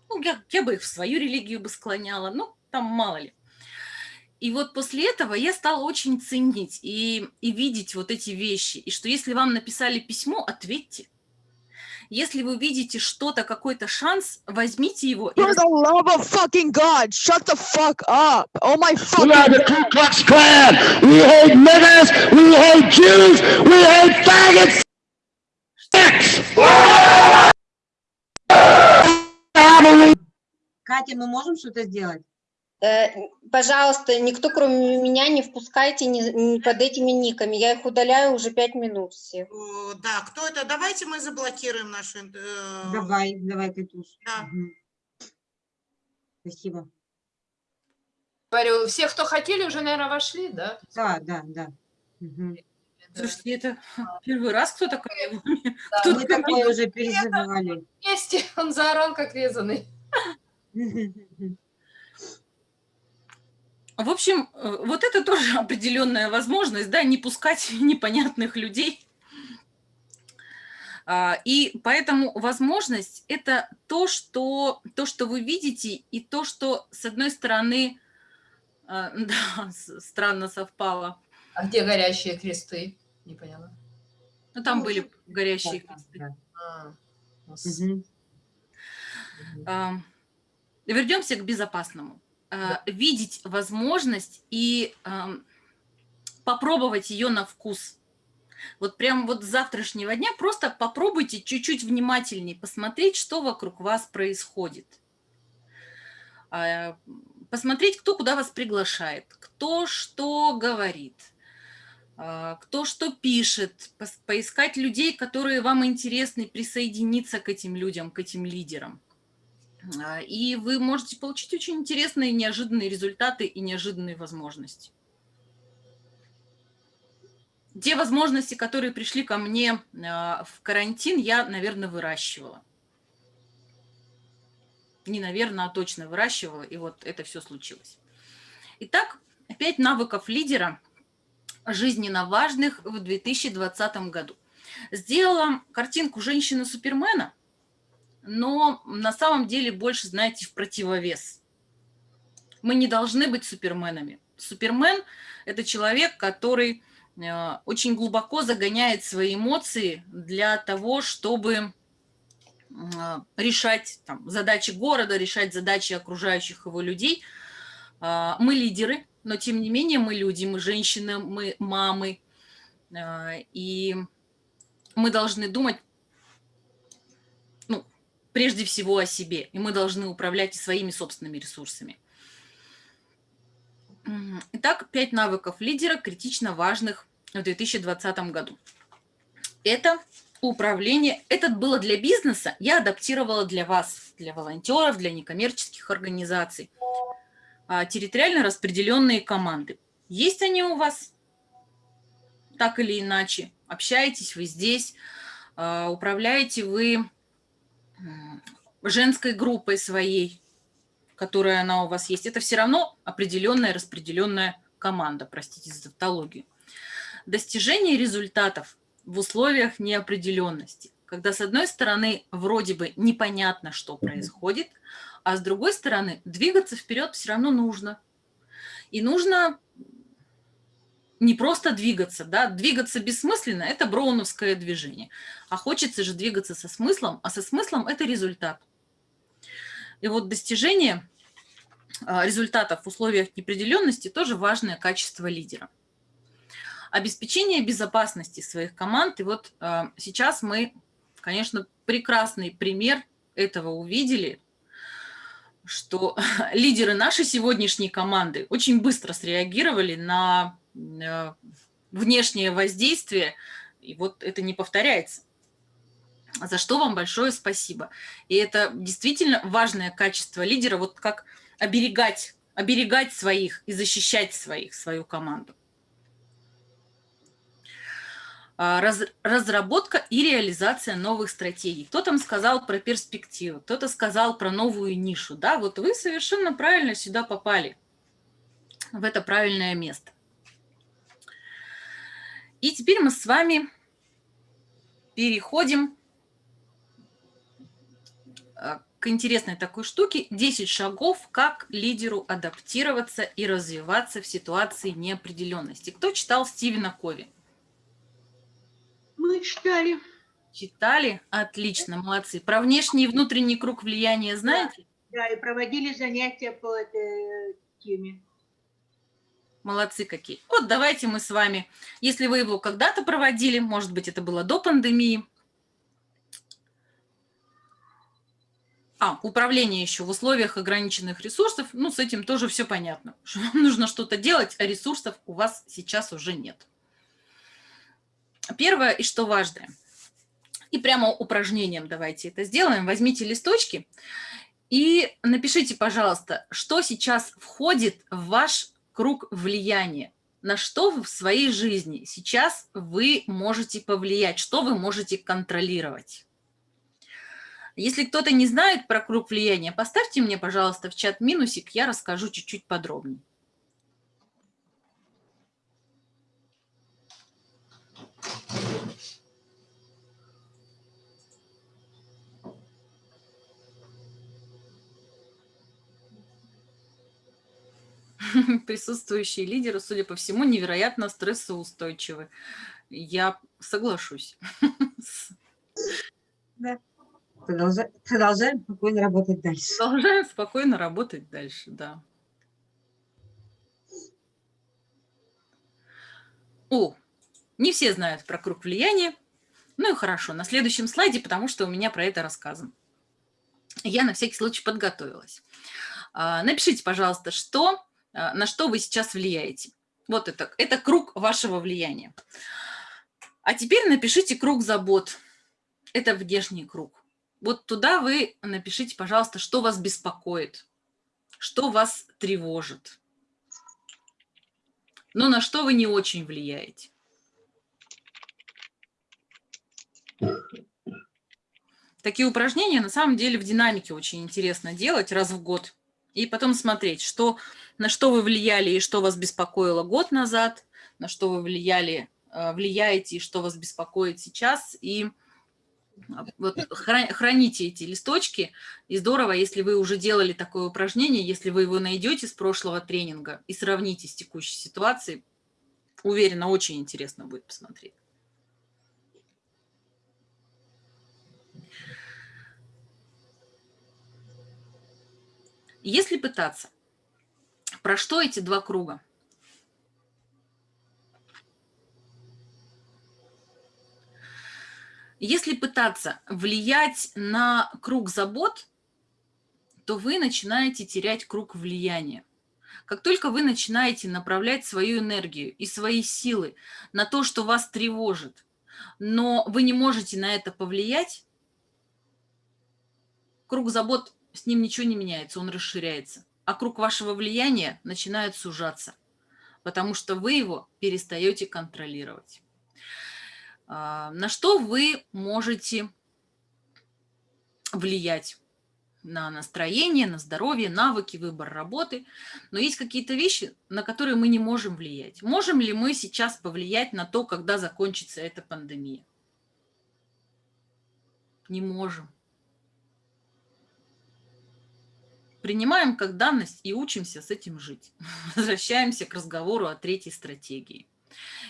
Ну, я, я бы их в свою религию бы склоняла, ну, там мало ли. И вот после этого я стала очень ценить и, и видеть вот эти вещи. И что если вам написали письмо, ответьте. Если вы видите что-то, какой-то шанс, возьмите его. For the love of fucking God, shut the fuck up. Oh my fucking We are the Ku Klux Klan. We hate niggers. We hate Jews. We hate faggots. Катя, мы можем что-то сделать? Э, Пожалуйста, никто кроме меня не впускайте ни, ни под этими никами. Я их удаляю уже пять минут всех. Э, Да, кто это? Давайте мы заблокируем нашу... э, Давай, давай, Катюш. Да. Мгм. Спасибо. Говорю, все, кто хотели, уже, наверное, вошли, да? Да, да, да. Мгм. Слушайте, это первый раз кто такой? Да, Кто Мы такое уже переживали. Вместе он заорал, как резанный. В общем, э, вот это тоже определенная возможность, да, не пускать непонятных людей. А, И поэтому возможность – это то что, то, что вы видите, и то, что, с одной стороны, а, да, странно совпало. А где горящие кресты? Не поняла. Ну, там были горящие Да, кресты. да. А, ну, Мгм. А, Вернемся к безопасному. А, Видеть возможность и ам, попробовать ее на вкус. Вот прям вот с завтрашнего дня просто попробуйте чуть-чуть внимательнее посмотреть, что вокруг вас происходит. А, Посмотреть, кто куда вас приглашает, кто что говорит, а, кто что пишет, поискать людей, которые вам интересны, присоединиться к этим людям, к этим лидерам. А, И вы можете получить очень интересные, неожиданные результаты и неожиданные возможности. Те возможности, которые пришли ко мне а, в карантин, я, наверное, выращивала. Не наверное, а точно выращивала, и вот это все случилось. Итак, пять навыков лидера жизненно важных в 2020 году. Сделала картинку женщины-супермена, но на самом деле больше, знаете, в противовес. Мы не должны быть суперменами. Супермен – это человек, который э, очень глубоко загоняет свои эмоции для того, чтобы э, решать там, задачи города, решать задачи окружающих его людей. А, Мы лидеры, но тем не менее мы люди, мы женщины, мы мамы. А, И мы должны думать прежде всего о себе, и мы должны управлять и своими собственными ресурсами. Итак, пять навыков лидера критично важных в 2020 году. Это управление. Это было для бизнеса, я адаптировала для вас, для волонтеров, для некоммерческих организаций. А, территориально распределенные команды. Есть они у вас? Так или иначе. Общаетесь вы здесь, а, управляете вы женской группой своей, которая она у вас есть. Это все равно определенная распределенная команда, простите за тавтологию. Достижение результатов в условиях неопределенности, когда с одной стороны вроде бы непонятно, что происходит, а с другой стороны двигаться вперед все равно нужно. И нужно не просто двигаться, да, двигаться бессмысленно – это броуновское движение, а хочется же двигаться со смыслом, а со смыслом – это результат. И вот достижение а, результатов в условиях неопределенности тоже важное качество лидера обеспечение безопасности своих команд. И вот э, сейчас мы, конечно, прекрасный пример этого увидели, что лидеры нашей сегодняшней команды очень быстро среагировали на э, внешнее воздействие, и вот это не повторяется. За что вам большое спасибо. И это действительно важное качество лидера, вот как оберегать, оберегать своих и защищать своих, свою команду. А, раз, разработка и реализация новых стратегий. Кто там сказал про перспективу, кто-то сказал про новую нишу. Да, вот вы совершенно правильно сюда попали, в это правильное место. И теперь мы с вами переходим к интересной такой штуке. 10 шагов, как лидеру адаптироваться и развиваться в ситуации неопределенности. Кто читал Стивена Кови? Мы читали. Читали? Отлично, молодцы. Про внешний и внутренний круг влияния знаете? Да, и проводили занятия по этой теме. Молодцы какие. Вот давайте мы с вами, если вы его когда-то проводили, может быть, это было до пандемии. А, управление еще в условиях ограниченных ресурсов. Ну, с этим тоже все понятно. Что вам нужно что-то делать, а ресурсов у вас сейчас уже нет. Первое, и что важное. И прямо упражнением давайте это сделаем. Возьмите листочки и напишите, пожалуйста, что сейчас входит в ваш круг влияния. На что в своей жизни сейчас вы можете повлиять, что вы можете контролировать. Если кто-то не знает про круг влияния, поставьте мне, пожалуйста, в чат минусик, я расскажу чуть-чуть подробнее. Присутствующие лидеры, судя по всему, невероятно стрессоустойчивы. Я соглашусь. Да. Продолжаем, продолжаем спокойно работать дальше. Продолжаем спокойно работать дальше, да. О, не все знают про круг влияния. Ну и хорошо, на следующем слайде, потому что у меня про это рассказано. Я на всякий случай подготовилась. А, напишите, пожалуйста, что, а, на что вы сейчас влияете. Вот это, это круг вашего влияния. А теперь напишите круг забот. Это внешний круг. Вот туда вы напишите, пожалуйста, что вас беспокоит, что вас тревожит, но на что вы не очень влияете. Такие упражнения на самом деле в динамике очень интересно делать раз в год. И потом смотреть, что, на что вы влияли и что вас беспокоило год назад, на что вы влияли, э, влияете и что вас беспокоит сейчас. И вот храните эти листочки. И здорово, если вы уже делали такое упражнение, если вы его найдете с прошлого тренинга и сравните с текущей ситуацией, уверена, очень интересно будет посмотреть. Если пытаться, про что эти два круга? Если пытаться влиять на круг забот, то вы начинаете терять круг влияния. Как только вы начинаете направлять свою энергию и свои силы на то, что вас тревожит, но вы не можете на это повлиять, круг забот, с ним ничего не меняется, он расширяется. А круг вашего влияния начинает сужаться, потому что вы его перестаете контролировать. А, на что вы можете влиять? На настроение, на здоровье, навыки, выбор работы. Но есть какие-то вещи, на которые мы не можем влиять. Можем ли мы сейчас повлиять на то, когда закончится эта пандемия? Не можем. Принимаем как данность и учимся с этим жить. Возвращаемся к разговору о третьей стратегии.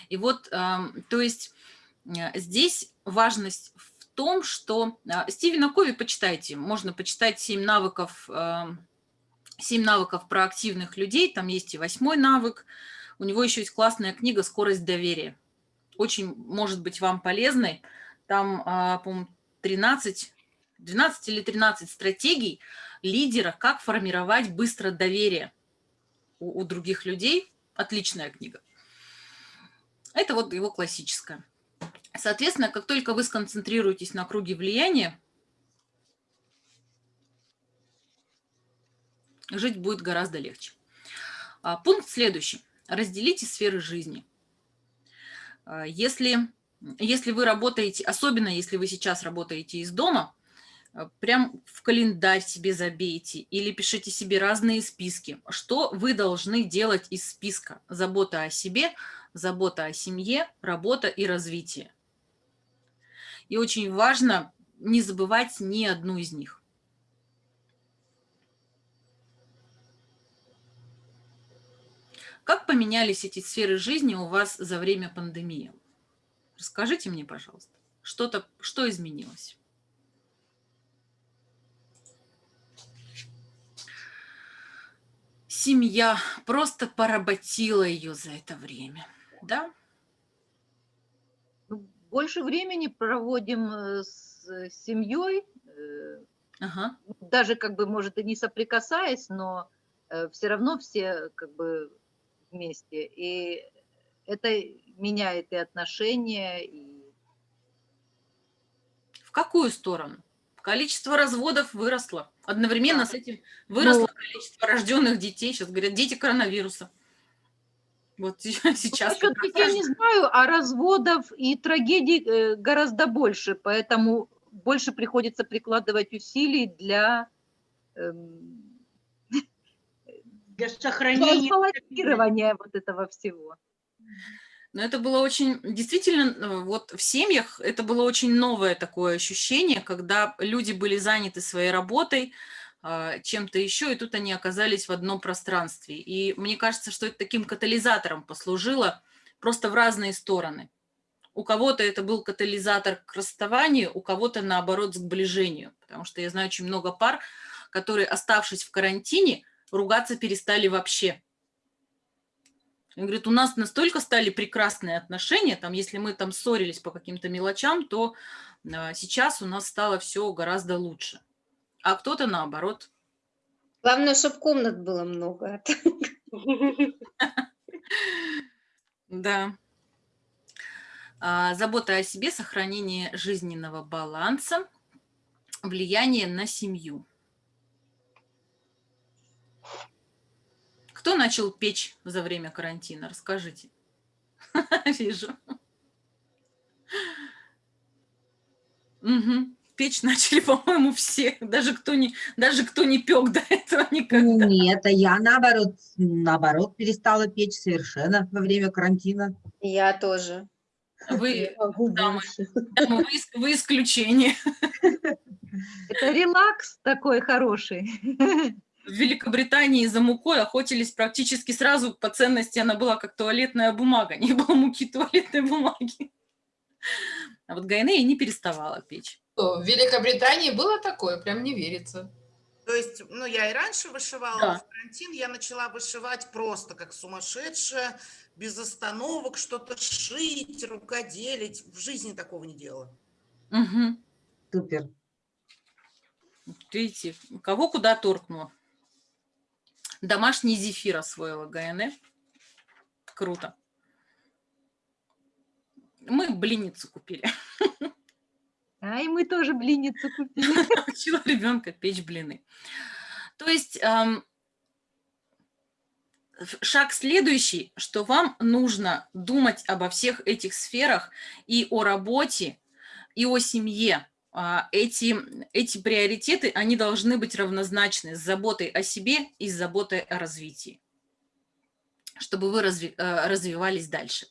И вот, то есть здесь важность в том, что э, Стивена Кови почитайте, можно почитать 7 навыков, 7 э, навыков про активных людей, там есть и восьмой навык, у него еще есть классная книга «Скорость доверия». Очень может быть вам полезной. Там, по-моему, 13, 12 или 13 стратегий лидера, как формировать быстро доверие у, у других людей. Отличная книга. Это вот его классическая. Соответственно, как только вы сконцентрируетесь на круге влияния, жить будет гораздо легче. А, пункт следующий. Разделите сферы жизни. А, если, если вы работаете, особенно если вы сейчас работаете из дома, а, прям в календарь себе забейте или пишите себе разные списки, что вы должны делать из списка. Забота о себе, забота о семье, работа и развитие. И очень важно не забывать ни одну из них. Как поменялись эти сферы жизни у вас за время пандемии? Расскажите мне, пожалуйста, что-то, что изменилось? Семья просто поработила ее за это время, да? Больше времени проводим э, с семьей, э, ага. даже как бы, может, и не соприкасаясь, но э, все равно все как бы вместе. И это меняет и отношения, и... В какую сторону? Количество разводов выросло. Одновременно да. с этим выросло ну, количество рожденных детей. Сейчас говорят, дети коронавируса. Вот сейчас. Я не знаю, а разводов и трагедий э, гораздо больше, поэтому больше приходится прикладывать усилий для, эм, для сохранения балансирования вот этого всего. Но это было очень, действительно, э, вот в семьях это было очень новое такое ощущение, когда люди были заняты своей работой, чем-то еще, и тут они оказались в одном пространстве. И мне кажется, что это таким катализатором послужило просто в разные стороны. У кого-то это был катализатор к расставанию, у кого-то, наоборот, к сближению. Потому что я знаю очень много пар, которые, оставшись в карантине, ругаться перестали вообще. Он говорит, у нас настолько стали прекрасные отношения, там, если мы там ссорились по каким-то мелочам, то а, сейчас у нас стало все гораздо лучше а кто-то наоборот. Главное, чтобы комнат было много. Да. А, забота о себе, сохранение жизненного баланса, влияние на семью. Кто начал печь за время карантина? Расскажите. Вижу. Угу печь начали, по-моему, все, даже кто не, даже кто не пек до этого никогда. Нет, а я наоборот, наоборот перестала печь совершенно во время карантина. Я тоже. Вы, дамы, дамы, вы, вы исключение. Это релакс такой хороший. В Великобритании за мукой охотились практически сразу по ценности, она была как туалетная бумага, не было муки туалетной бумаги. А вот Гайнея не переставала печь. В Великобритании было такое, прям не верится. То есть, ну, я и раньше вышивала, да. в карантин я начала вышивать просто как сумасшедшая, без остановок, что-то шить, рукоделить. В жизни такого не делала. Мгм. Супер. Видите, кого куда торкнуло. Домашний зефир освоила ГНЭ. Круто. Мы блинницу купили. А и мы тоже блинницу купили. Учила ребенка печь блины. То есть шаг следующий, что вам нужно думать обо всех этих сферах и о работе, и о семье. А, Эти, эти приоритеты, они должны быть равнозначны с заботой о себе и с заботой о развитии, чтобы вы разви- э, развивались дальше.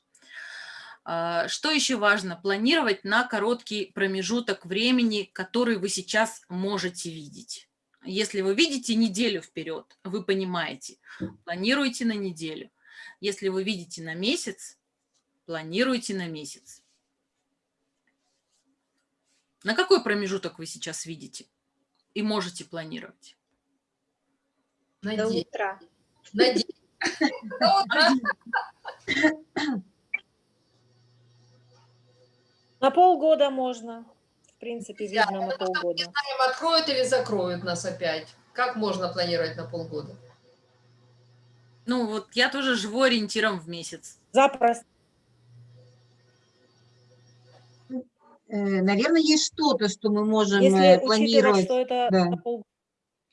А, Что еще важно? Планировать на короткий промежуток времени, который вы сейчас можете видеть. Если вы видите неделю вперед, вы понимаете, планируйте на неделю. Если вы видите на месяц, планируйте на месяц. На какой промежуток вы сейчас видите и можете планировать? До Надеюсь. утра. Надеюсь. До утра. На полгода можно. В принципе, видно на полгода. Знаем, откроют или закроют нас опять. Как можно планировать на полгода? Ну вот я тоже живу ориентиром в месяц. Запросто. Наверное, есть что-то, что мы можем Если э, планировать. что это Да. на полгода.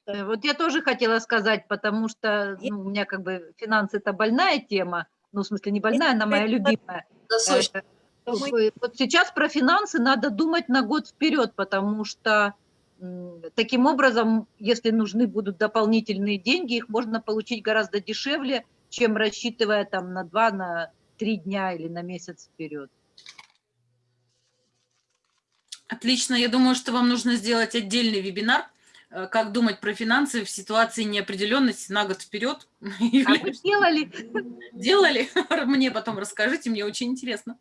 Э, Вот я тоже хотела сказать, потому что ну, у меня как бы финансы это больная тема, ну, в смысле не больная, она моя любимая. Насущно. Вы- Вот сейчас про финансы надо думать на год вперед, потому что таким образом, если нужны будут дополнительные деньги, их можно получить гораздо дешевле, чем рассчитывая там на два, на три дня или на месяц вперед. Отлично, я думаю, что вам нужно сделать отдельный вебинар, э, как думать про финансы в ситуации неопределенности на год вперед. А мы делали. Делали? Мне потом расскажите, мне очень интересно.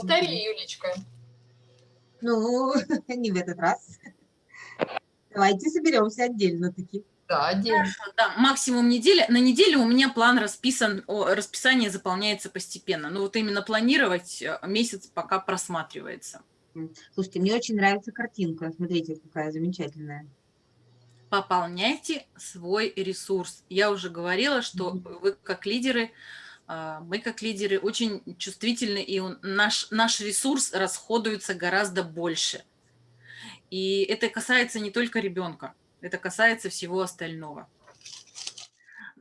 Повтори, Юлечка. Ну, не в этот раз. Давайте соберемся отдельно таки. Да, отдельно. Хорошо, да, максимум недели. На неделю у меня план расписан, расписание заполняется постепенно. Ну вот именно планировать э, месяц пока просматривается. Слушайте, мне очень нравится картинка. Смотрите, какая замечательная. Пополняйте свой ресурс. Я уже говорила, что вы как лидеры, мы как лидеры очень чувствительны, и наш, наш ресурс расходуется гораздо больше. И это касается не только ребенка, это касается всего остального.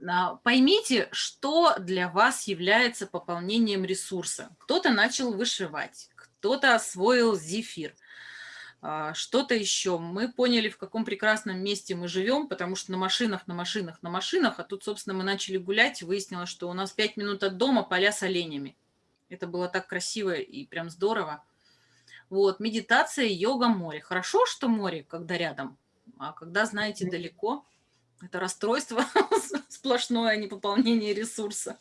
А, Поймите, что для вас является пополнением ресурса. Кто-то начал вышивать, кто-то освоил зефир, а, что-то еще. Мы поняли, в каком прекрасном месте мы живем, потому что на машинах, на машинах, на машинах, а тут, собственно, мы начали гулять, выяснилось, что у нас пять минут от дома поля с оленями. Это было так красиво и прям здорово. Вот, медитация, йога, море. Хорошо, что море, когда рядом, а когда, знаете, далеко, это расстройство сплошное, а не пополнение ресурса.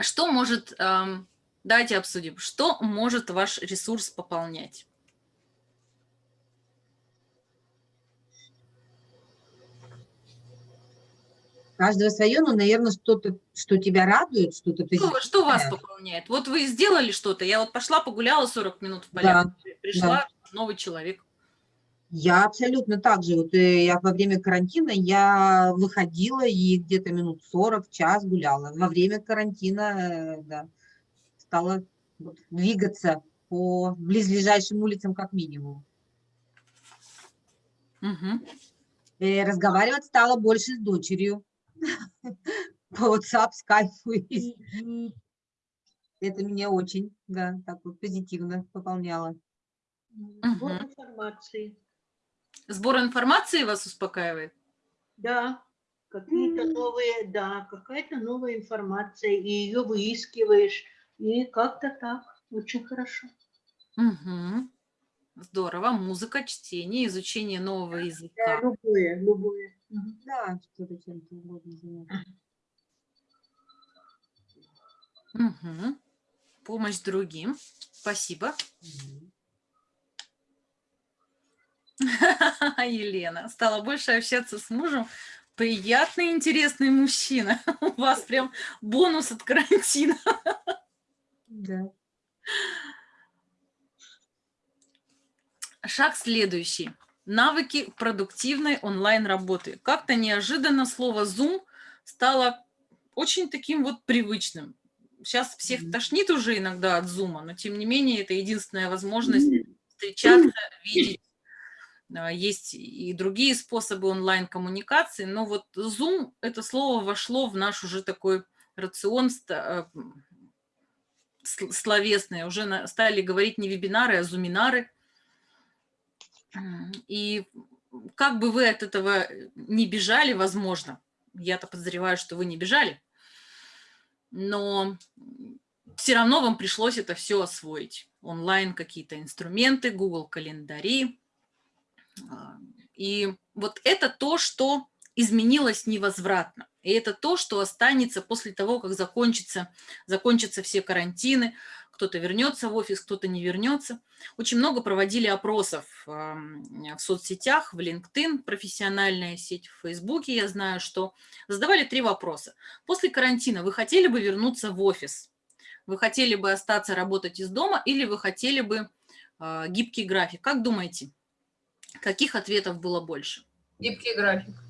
Что может, эм, давайте обсудим, что может ваш ресурс пополнять? Каждого свое, но, наверное, что-то, что тебя радует, что-то Что, что вас пополняет? Вот вы сделали что-то, я вот пошла погуляла 40 минут в Да, полях, пришла новый человек. Я абсолютно так же. Вот э, я во время карантина я выходила и где-то минут 40, час гуляла. Во время карантина, э, да, стала вот двигаться по близлежащим улицам как минимум. Мгм. Э, разговаривать стала больше с дочерью по WhatsApp, Skype. Это меня очень, да, так вот позитивно пополняло. Сбор информации. Сбор информации вас успокаивает? Да, какие-то новые, да, какая-то новая информация, и ее выискиваешь, и как-то так, очень хорошо. Мгм. Здорово. Музыка, чтение, изучение нового Да, языка. любое, любое. Мгм. Да, что-то чем-то угодно заняться. Мгм. Помощь другим. Спасибо. Елена, стала больше общаться с мужем. Приятный, интересный мужчина. У вас прям бонус от карантина. Да. Шаг следующий. Навыки продуктивной онлайн-работы. Как-то неожиданно слово Zoom стало очень таким вот привычным. Сейчас всех тошнит уже иногда от Zoom, но тем не менее это единственная возможность встречаться, видеть. А, Есть и другие способы онлайн-коммуникации, но вот Zoom, это слово вошло в наш уже такой рацион ста- сл- словесный. Уже стали говорить не вебинары, а зуминары. И как бы вы от этого не бежали, возможно, я-то подозреваю, что вы не бежали, но все равно вам пришлось это все освоить. Онлайн какие-то инструменты, Google календари. А, И вот это то, что изменилось невозвратно. И это то, что останется после того, как закончится, закончатся все карантины, кто-то вернется в офис, кто-то не вернется. Очень много проводили опросов ам, в соцсетях, в LinkedIn, профессиональная сеть в Фейсбуке, я знаю, что задавали три вопроса. После карантина вы хотели бы вернуться в офис? Вы хотели бы остаться работать из дома или вы хотели бы а, гибкий график? Как думаете, каких ответов было больше? Гибкий график.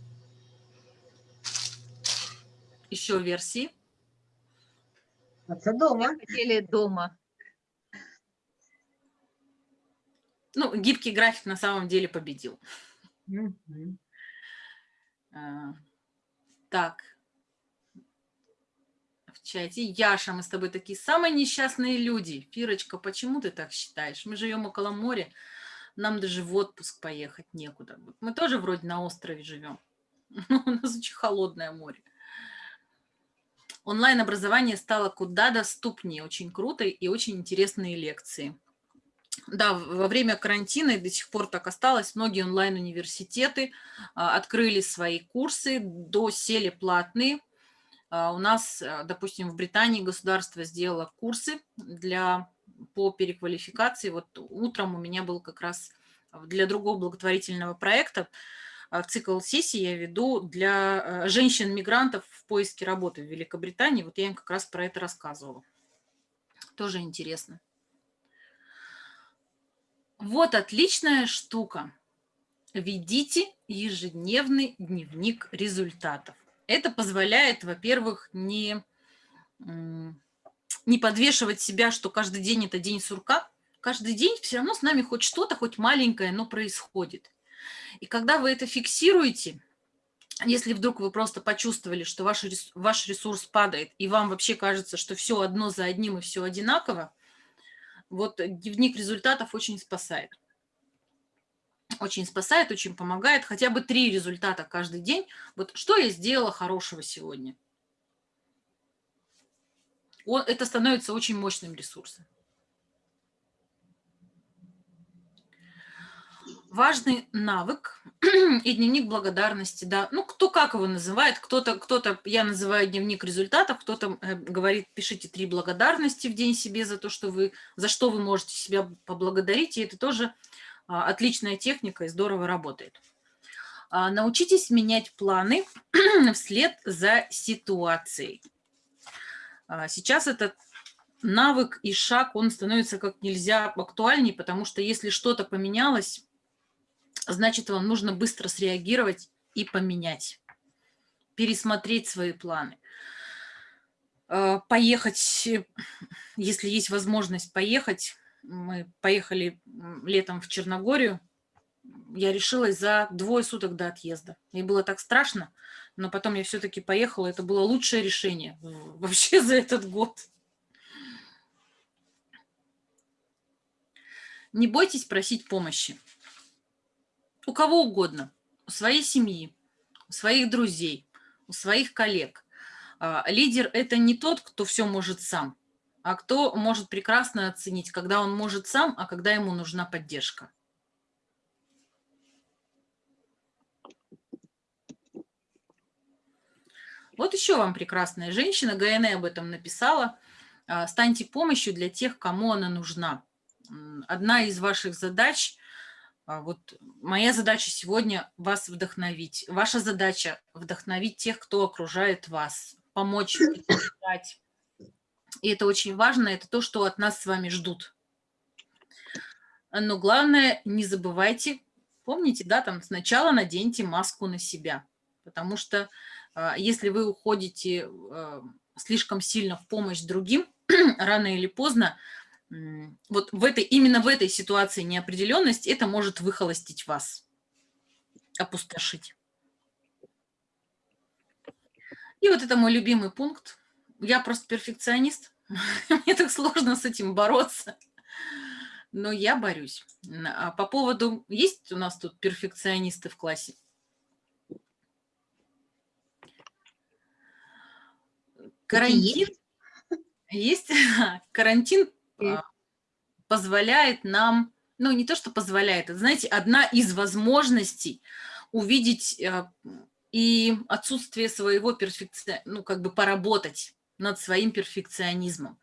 Еще версии? дома. Хотели дома. Ну, гибкий график на самом деле победил. А, Так. В чате. Яша, мы с тобой такие самые несчастные люди. Фирочка, почему ты так считаешь? Мы живем около моря, нам даже в отпуск поехать некуда. Мы тоже вроде на острове живем. но У нас очень холодное море. Онлайн-образование стало куда доступнее, очень круто и очень интересные лекции. Да, во время карантина и до сих пор так осталось. Многие онлайн-университеты а, открыли свои курсы, досели платные. А, У нас, а, допустим, в Британии государство сделало курсы для, по переквалификации. Вот утром у меня был как раз для другого благотворительного проекта цикл сессий я веду для а, женщин-мигрантов в поиске работы в Великобритании. Вот я им как раз про это рассказывала. Тоже интересно. Вот отличная штука. Ведите ежедневный дневник результатов. Это позволяет, во-первых, не, не подвешивать себя, что каждый день это день сурка. Каждый день все равно с нами хоть что-то, хоть маленькое, но происходит. И когда вы это фиксируете, если вдруг вы просто почувствовали, что ваш, рес- ваш ресурс падает, и вам вообще кажется, что все одно за одним и все одинаково, вот дневник результатов очень спасает. Очень спасает, очень помогает. Хотя бы три результата каждый день. Вот что я сделала хорошего сегодня? О- Это становится очень мощным ресурсом. Важный навык и дневник благодарности, да. Ну, кто как его называет, кто-то, кто-то, я называю дневник результатов, кто-то э, говорит, пишите три благодарности в день себе за то, что вы, за что вы можете себя поблагодарить, и это тоже а, отличная техника и здорово работает. А, Научитесь менять планы вслед за ситуацией. А, Сейчас этот навык и шаг, он становится как нельзя актуальней, потому что если что-то поменялось, значит, вам нужно быстро среагировать и поменять, пересмотреть свои планы. Э, Поехать, э, если есть возможность поехать, мы поехали летом в Черногорию, я решилась за двое суток до отъезда. Мне было так страшно, но потом я все-таки поехала. Это было лучшее решение вообще за этот год. Не бойтесь просить помощи. У кого угодно. У своей семьи, у своих друзей, у своих коллег. А, Лидер – это не тот, кто все может сам, а кто может прекрасно оценить, когда он может сам, а когда ему нужна поддержка. Вот еще вам прекрасная женщина, ГНЭ об этом написала. Станьте помощью для тех, кому она нужна. Одна из ваших задач, вот моя задача сегодня вас вдохновить. Ваша задача вдохновить тех, кто окружает вас, помочь, поддержать. И это очень важно, это то, что от нас с вами ждут. Но главное, не забывайте, помните, да, там сначала наденьте маску на себя, потому что а, если вы уходите а, слишком сильно в помощь другим, рано или поздно, вот в этой, именно в этой ситуации неопределенность это может выхолостить вас, опустошить. И вот это мой любимый пункт. Я просто перфекционист. Мне так сложно с этим бороться. Но я борюсь. А по поводу... Есть у нас тут перфекционисты в классе? Карантин. Есть. Карантин позволяет нам, ну не то, что позволяет, это, знаете, одна из возможностей увидеть э, и отсутствие своего перфекционизма, ну как бы поработать над своим перфекционизмом.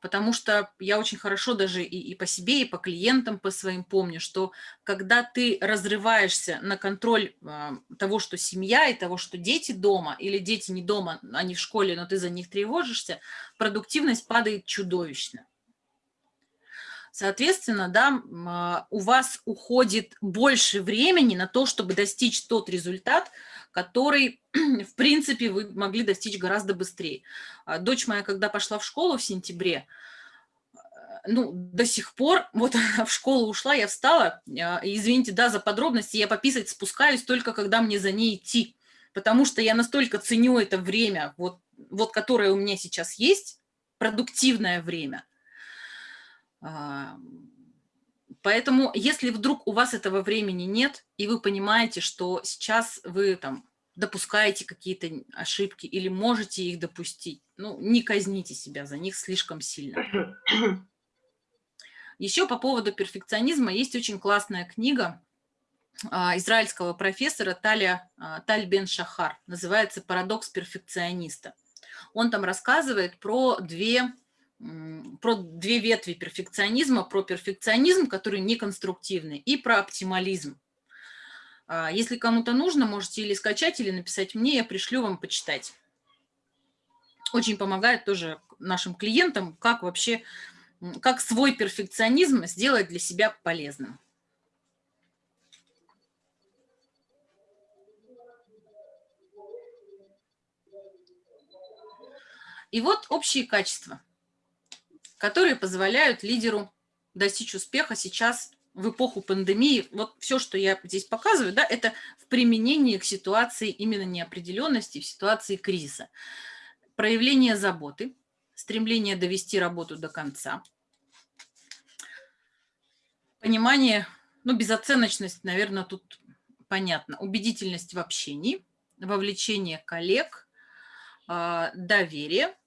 Потому что я очень хорошо даже и, и по себе, и по клиентам по своим помню, что когда ты разрываешься на контроль э, того, что семья, и того, что дети дома, или дети не дома, они в школе, но ты за них тревожишься, продуктивность падает чудовищно. Соответственно, да, а, у вас уходит больше времени на то, чтобы достичь тот результат, который, в принципе, вы могли достичь гораздо быстрее. А дочь моя, когда пошла в школу в сентябре, э, ну, до сих пор, вот в школу ушла, я встала, а, извините, да, за подробности, я пописать спускаюсь только, когда мне за ней идти, потому что я настолько ценю это время, вот, вот которое у меня сейчас есть, продуктивное время – а, поэтому, если вдруг у вас этого времени нет, и вы понимаете, что сейчас вы там допускаете какие-то ошибки или можете их допустить, ну, не казните себя за них слишком сильно. Еще по поводу перфекционизма есть очень классная книга а, израильского профессора Таля, а, Таль Бен Шахар, называется «Парадокс перфекциониста». Он там рассказывает про две про две ветви перфекционизма, про перфекционизм, который неконструктивный, и про оптимализм. А, если кому-то нужно, можете или скачать, или написать мне, я пришлю вам почитать. Очень помогает тоже нашим клиентам, как вообще, как свой перфекционизм сделать для себя полезным. И вот общие качества – которые позволяют лидеру достичь успеха сейчас в эпоху пандемии. Вот все, что я здесь показываю, да, это в применении к ситуации именно неопределенности, в ситуации кризиса. Проявление заботы, стремление довести работу до конца, понимание, ну, безоценочность, наверное, тут понятно, убедительность в общении, вовлечение коллег, а, доверие –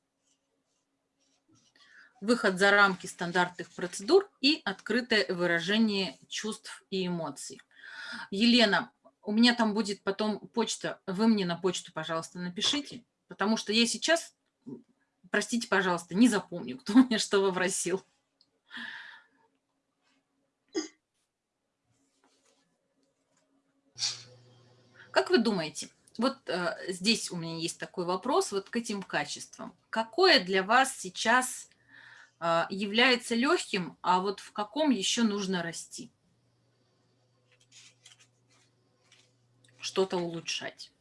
выход за рамки стандартных процедур и открытое выражение чувств и эмоций. Елена, у меня там будет потом почта, вы мне на почту, пожалуйста, напишите, потому что я сейчас, простите, пожалуйста, не запомню, кто мне что попросил. Как вы думаете, вот э, здесь у меня есть такой вопрос, вот к этим качествам. Какое для вас сейчас является легким, а вот в каком еще нужно расти? Что-то улучшать.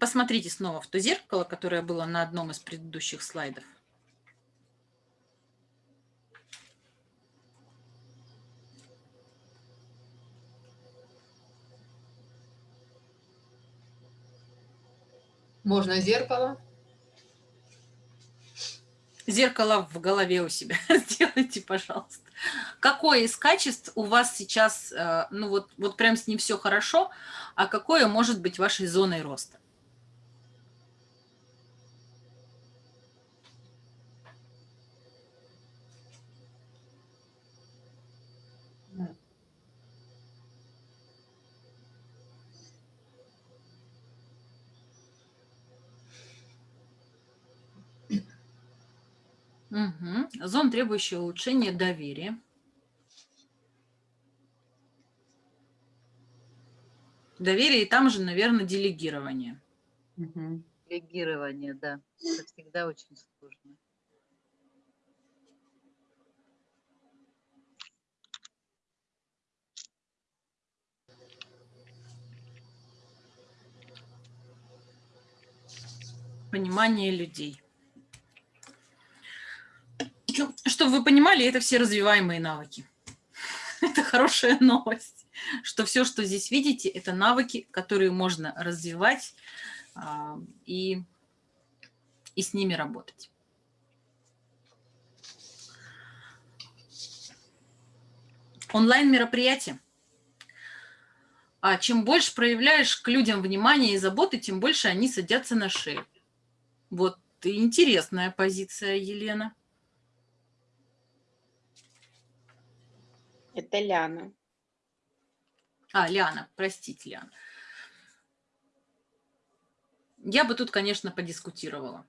Посмотрите снова в то зеркало, которое было на одном из предыдущих слайдов. Можно зеркало. Зеркало в голове у себя сделайте, пожалуйста. Какое из качеств у вас сейчас, э, ну вот, вот прям с ним все хорошо, а какое может быть вашей зоной роста? Угу. Зон, требующий улучшения доверия. Доверие и там же, наверное, делегирование. Угу. Делегирование, да. Это всегда очень сложно. Понимание людей. Чтобы вы понимали, это все развиваемые навыки. Это хорошая новость, что все, что здесь видите, это навыки, которые можно развивать а, и, и с ними работать. Онлайн-мероприятие. А чем больше проявляешь к людям внимание и заботы, тем больше они садятся на шею. Вот интересная позиция, Елена. Это Ляна. А, Ляна, простите, Ляна. Я бы тут, конечно, подискутировала.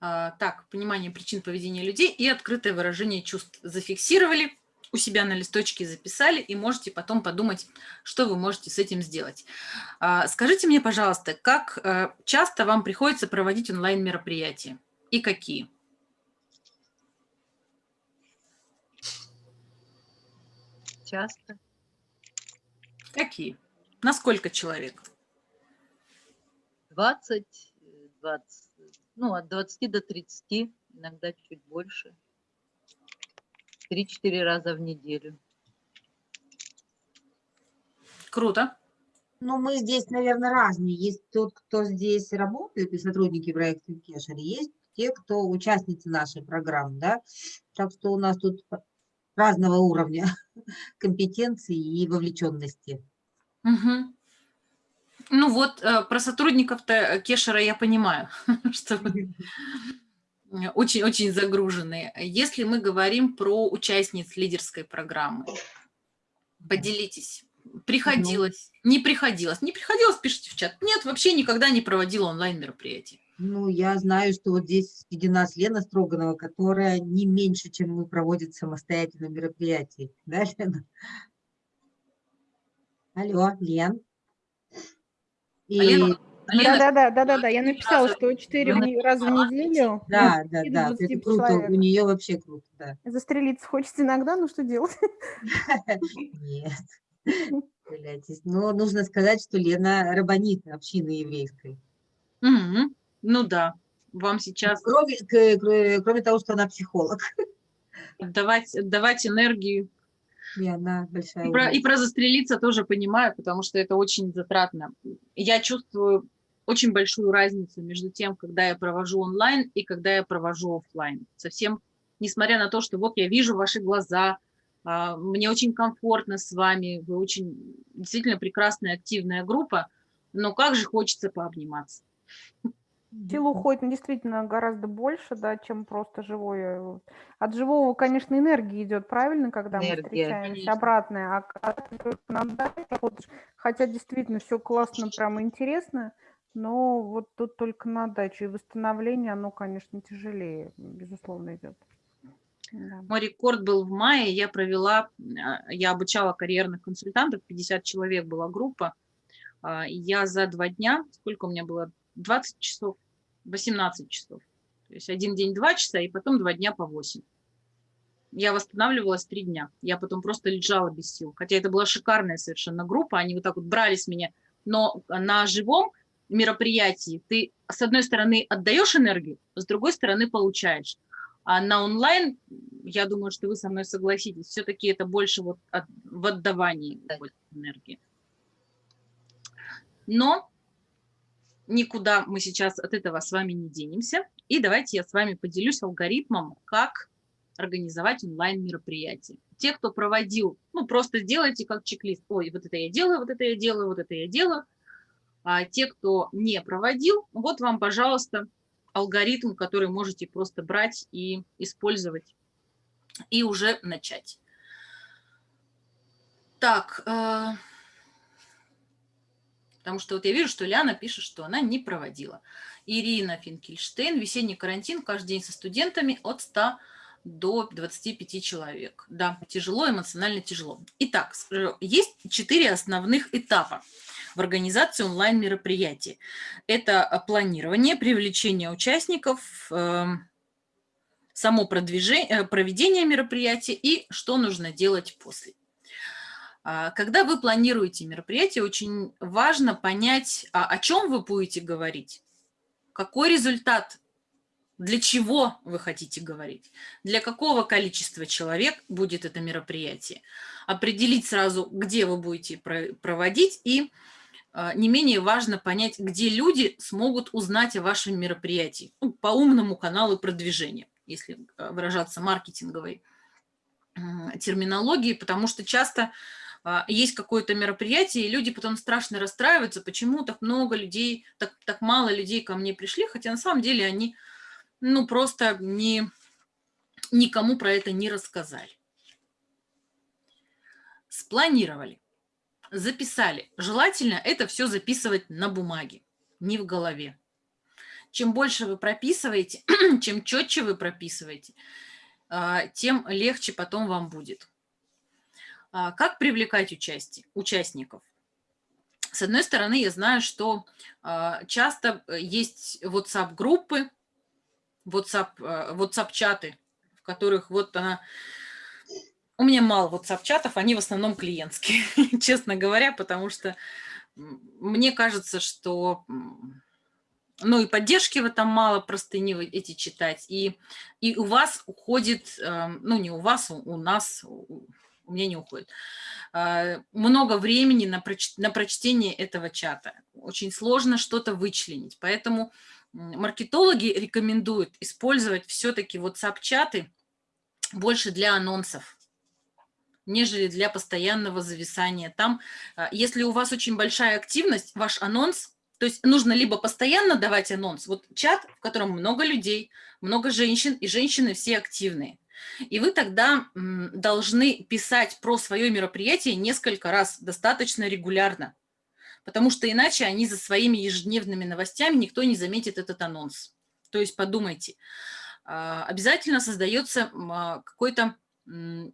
А, так, понимание причин поведения людей и открытое выражение чувств зафиксировали, у себя на листочке записали, и можете потом подумать, что вы можете с этим сделать. А, скажите мне, пожалуйста, как э, часто вам приходится проводить онлайн-мероприятия и какие? Часто. Какие? На сколько человек? 20, 20, ну, от 20 до 30, иногда чуть больше. 3-4 раза в неделю. Круто. Ну, мы здесь, наверное, разные. Есть тот, кто здесь работает, и сотрудники проекта Кешер, есть те, кто участницы нашей программы, да. Так что у нас тут разного уровня компетенции и вовлеченности. Угу. Ну вот, э, про сотрудников-то Кешера я понимаю, что очень-очень загруженные. Если мы говорим про участниц лидерской программы, поделитесь. Приходилось, не приходилось. Не приходилось, пишите в чат. Нет, вообще никогда не проводила онлайн-мероприятий. Ну, я знаю, что вот здесь среди нас Лена Строганова, которая не меньше, чем мы, проводит самостоятельно мероприятия. Да, Лена? Алло, Лен. И... Лена, Да, да, да, да, да, да. Я написала, что 4 раза в неделю. Да, ну, да, да, 20 это круто, человек. у нее вообще круто, да. Застрелиться хочется иногда, ну что делать? Нет, стреляйтесь. Но нужно сказать, что Лена рабанит общины еврейской. Мгм. Ну да, вам сейчас Кроме, кроме того, что она психолог. отдавать, отдавать энергию. И она большая И про, и про застрелиться тоже понимаю, потому что это очень затратно. Я чувствую очень большую разницу между тем, когда я провожу онлайн и когда я провожу оффлайн. Совсем, несмотря на то, что вот я вижу ваши глаза, а, мне очень комфортно с вами, вы очень действительно прекрасная активная группа, но как же хочется пообниматься. Сил уходит ну, действительно гораздо больше, да, чем просто живое. От живого, конечно, энергия идет, правильно, когда мы Энергия, встречаемся, конечно. обратная. А когда наблюдаешь, проходишь, хотя действительно все классно, прям интересно, но вот тут только на дачу. И восстановление, оно, конечно, тяжелее, безусловно, идет. Да. Мой рекорд был в мае, я провела, а, я обучала карьерных консультантов, 50 человек была группа, а, и я за два дня, сколько у меня было, 20 часов, 18 часов, то есть один день 2 часа, и потом два дня по 8. Я восстанавливалась три дня, я потом просто лежала без сил, хотя это была шикарная совершенно группа, они вот так вот брали с меня, но на живом мероприятии ты, с одной стороны, отдаешь энергию, с другой стороны, получаешь. А на онлайн, я думаю, что вы со мной согласитесь, все-таки это больше вот от- в отдавании энергии. Но никуда мы сейчас от этого с вами не денемся. И давайте я с вами поделюсь алгоритмом, как организовать онлайн-мероприятие. Те, кто проводил, ну, просто сделайте как чек-лист. Ой, вот это я делаю, вот это я делаю, вот это я делаю. А те, кто не проводил, вот вам, пожалуйста, алгоритм, который можете просто брать и использовать, и уже начать. Так, э, потому что вот я вижу, что Ляна пишет, что она не проводила. Ирина Финкельштейн, весенний карантин, каждый день со студентами от 100 до 25 человек. Да, тяжело, эмоционально тяжело. Итак, э, есть четыре основных этапа в организации онлайн-мероприятий. Это а, планирование, привлечение участников, эм, само продвижение, э, проведение мероприятия и что нужно делать после. А, Когда вы планируете мероприятие, очень важно понять, а о чем вы будете говорить, какой результат, для чего вы хотите говорить, для какого количества человек будет это мероприятие, определить сразу, где вы будете про- проводить, и а, не менее важно понять, где люди смогут узнать о вашем мероприятии. Ну, по умному каналу продвижения, если выражаться маркетинговой м, терминологии, потому что часто есть какое-то мероприятие, и люди потом страшно расстраиваются, почему так много людей, так, так мало людей ко мне пришли, хотя на самом деле они ну, просто не, никому про это не рассказали. Спланировали, записали. Желательно это все записывать на бумаге, не в голове. Чем больше вы прописываете, чем четче вы прописываете, а, тем легче потом вам будет. А, Как привлекать участие, участников? С одной стороны, я знаю, что а, часто э, есть WhatsApp-группы, WhatsApp, э, WhatsApp-чаты, в которых вот она... У меня мало WhatsApp-чатов, они в основном клиентские, честно говоря, потому что мне кажется, что ну и поддержки в этом мало, простыни эти читать, и, и у вас уходит, эм, ну не у вас, у, у нас, у меня не уходит, э, много времени на, проч- на прочтение этого чата. Очень сложно что-то вычленить, поэтому маркетологи рекомендуют использовать все-таки WhatsApp-чаты больше для анонсов, нежели для постоянного зависания. Там, а, если у вас очень большая активность, ваш анонс, то есть нужно либо постоянно давать анонс, вот чат, в котором много людей, много женщин, и женщины все активные. И вы тогда должны писать про свое мероприятие несколько раз, достаточно регулярно, потому что иначе они за своими ежедневными новостями никто не заметит этот анонс. То есть подумайте, а, обязательно создается а, какой-то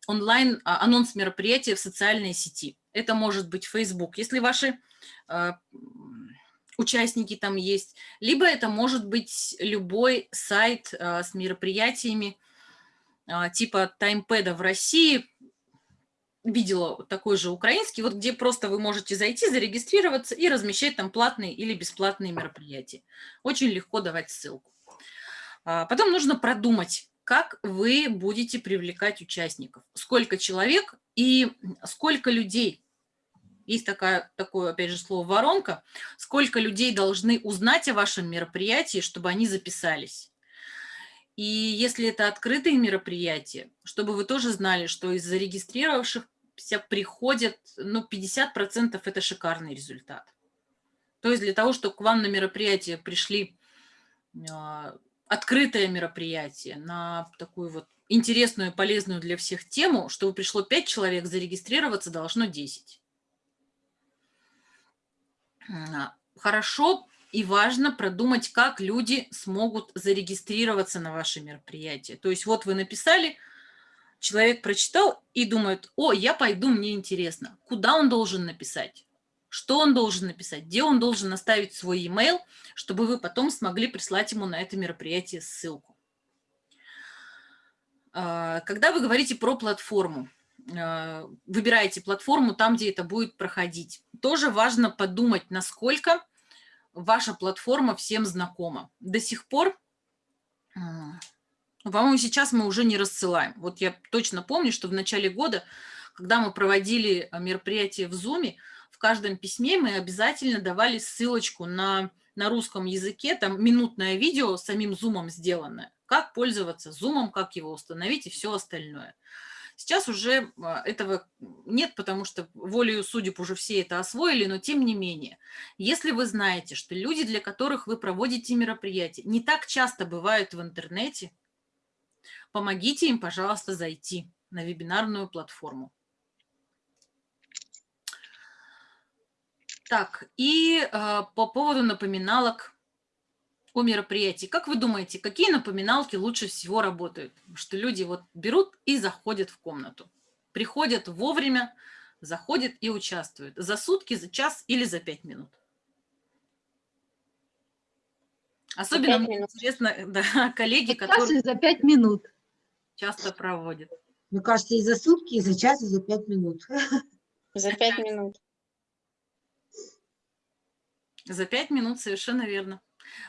онлайн а, анонс мероприятия в социальной сети. Это может быть Facebook, если ваши участники там есть, либо это может быть любой сайт с мероприятиями типа таймпэда в России. Видела такой же украинский, вот где просто вы можете зайти, зарегистрироваться и размещать там платные или бесплатные мероприятия. Очень легко давать ссылку. А, Потом нужно продумать, как вы будете привлекать участников, сколько человек и сколько людей. Есть такая, такое, опять же, слово «воронка». Сколько людей должны узнать о вашем мероприятии, чтобы они записались. И если это открытые мероприятия, чтобы вы тоже знали, что из зарегистрировавшихся приходят, ну, 50% это шикарный результат. То есть для того, чтобы к вам на мероприятие пришли а, открытое мероприятие на такую вот интересную, полезную для всех тему, чтобы пришло 5 человек, зарегистрироваться должно 10. А, Хорошо и важно продумать, как люди смогут зарегистрироваться на ваше мероприятие. То есть вот вы написали, человек прочитал и думает, о, я пойду, мне интересно. Куда он должен написать? Что он должен написать? Где он должен оставить свой e-mail, чтобы вы потом смогли прислать ему на это мероприятие ссылку. А, Когда вы говорите про платформу, а, выбираете платформу там, где это будет проходить, тоже важно подумать, насколько ваша платформа всем знакома. До сих пор, по-моему, сейчас мы уже не рассылаем. Вот я точно помню, что в начале года, когда мы проводили а, мероприятие в Zoom, в каждом письме мы обязательно давали ссылочку на, на русском языке, там минутное видео самим Zoom сделанное, как пользоваться Zoom, как его установить и все остальное. Сейчас уже а, этого нет, потому что волею судеб уже все это освоили, но тем не менее, если вы знаете, что люди, для которых вы проводите мероприятия, не так часто бывают в интернете, помогите им, пожалуйста, зайти на вебинарную платформу. Так, и э, по поводу напоминалок о мероприятии. Как вы думаете, какие напоминалки лучше всего работают? Что люди вот берут и заходят в комнату. Приходят вовремя, заходят и участвуют. За сутки, за час или за пять минут. Особенно мне минут. интересно, да, коллеги, Час которые за пять минут. часто проводят. Мне кажется, и за сутки, и за час, и за пять минут. За пять минут. За пять минут, совершенно верно.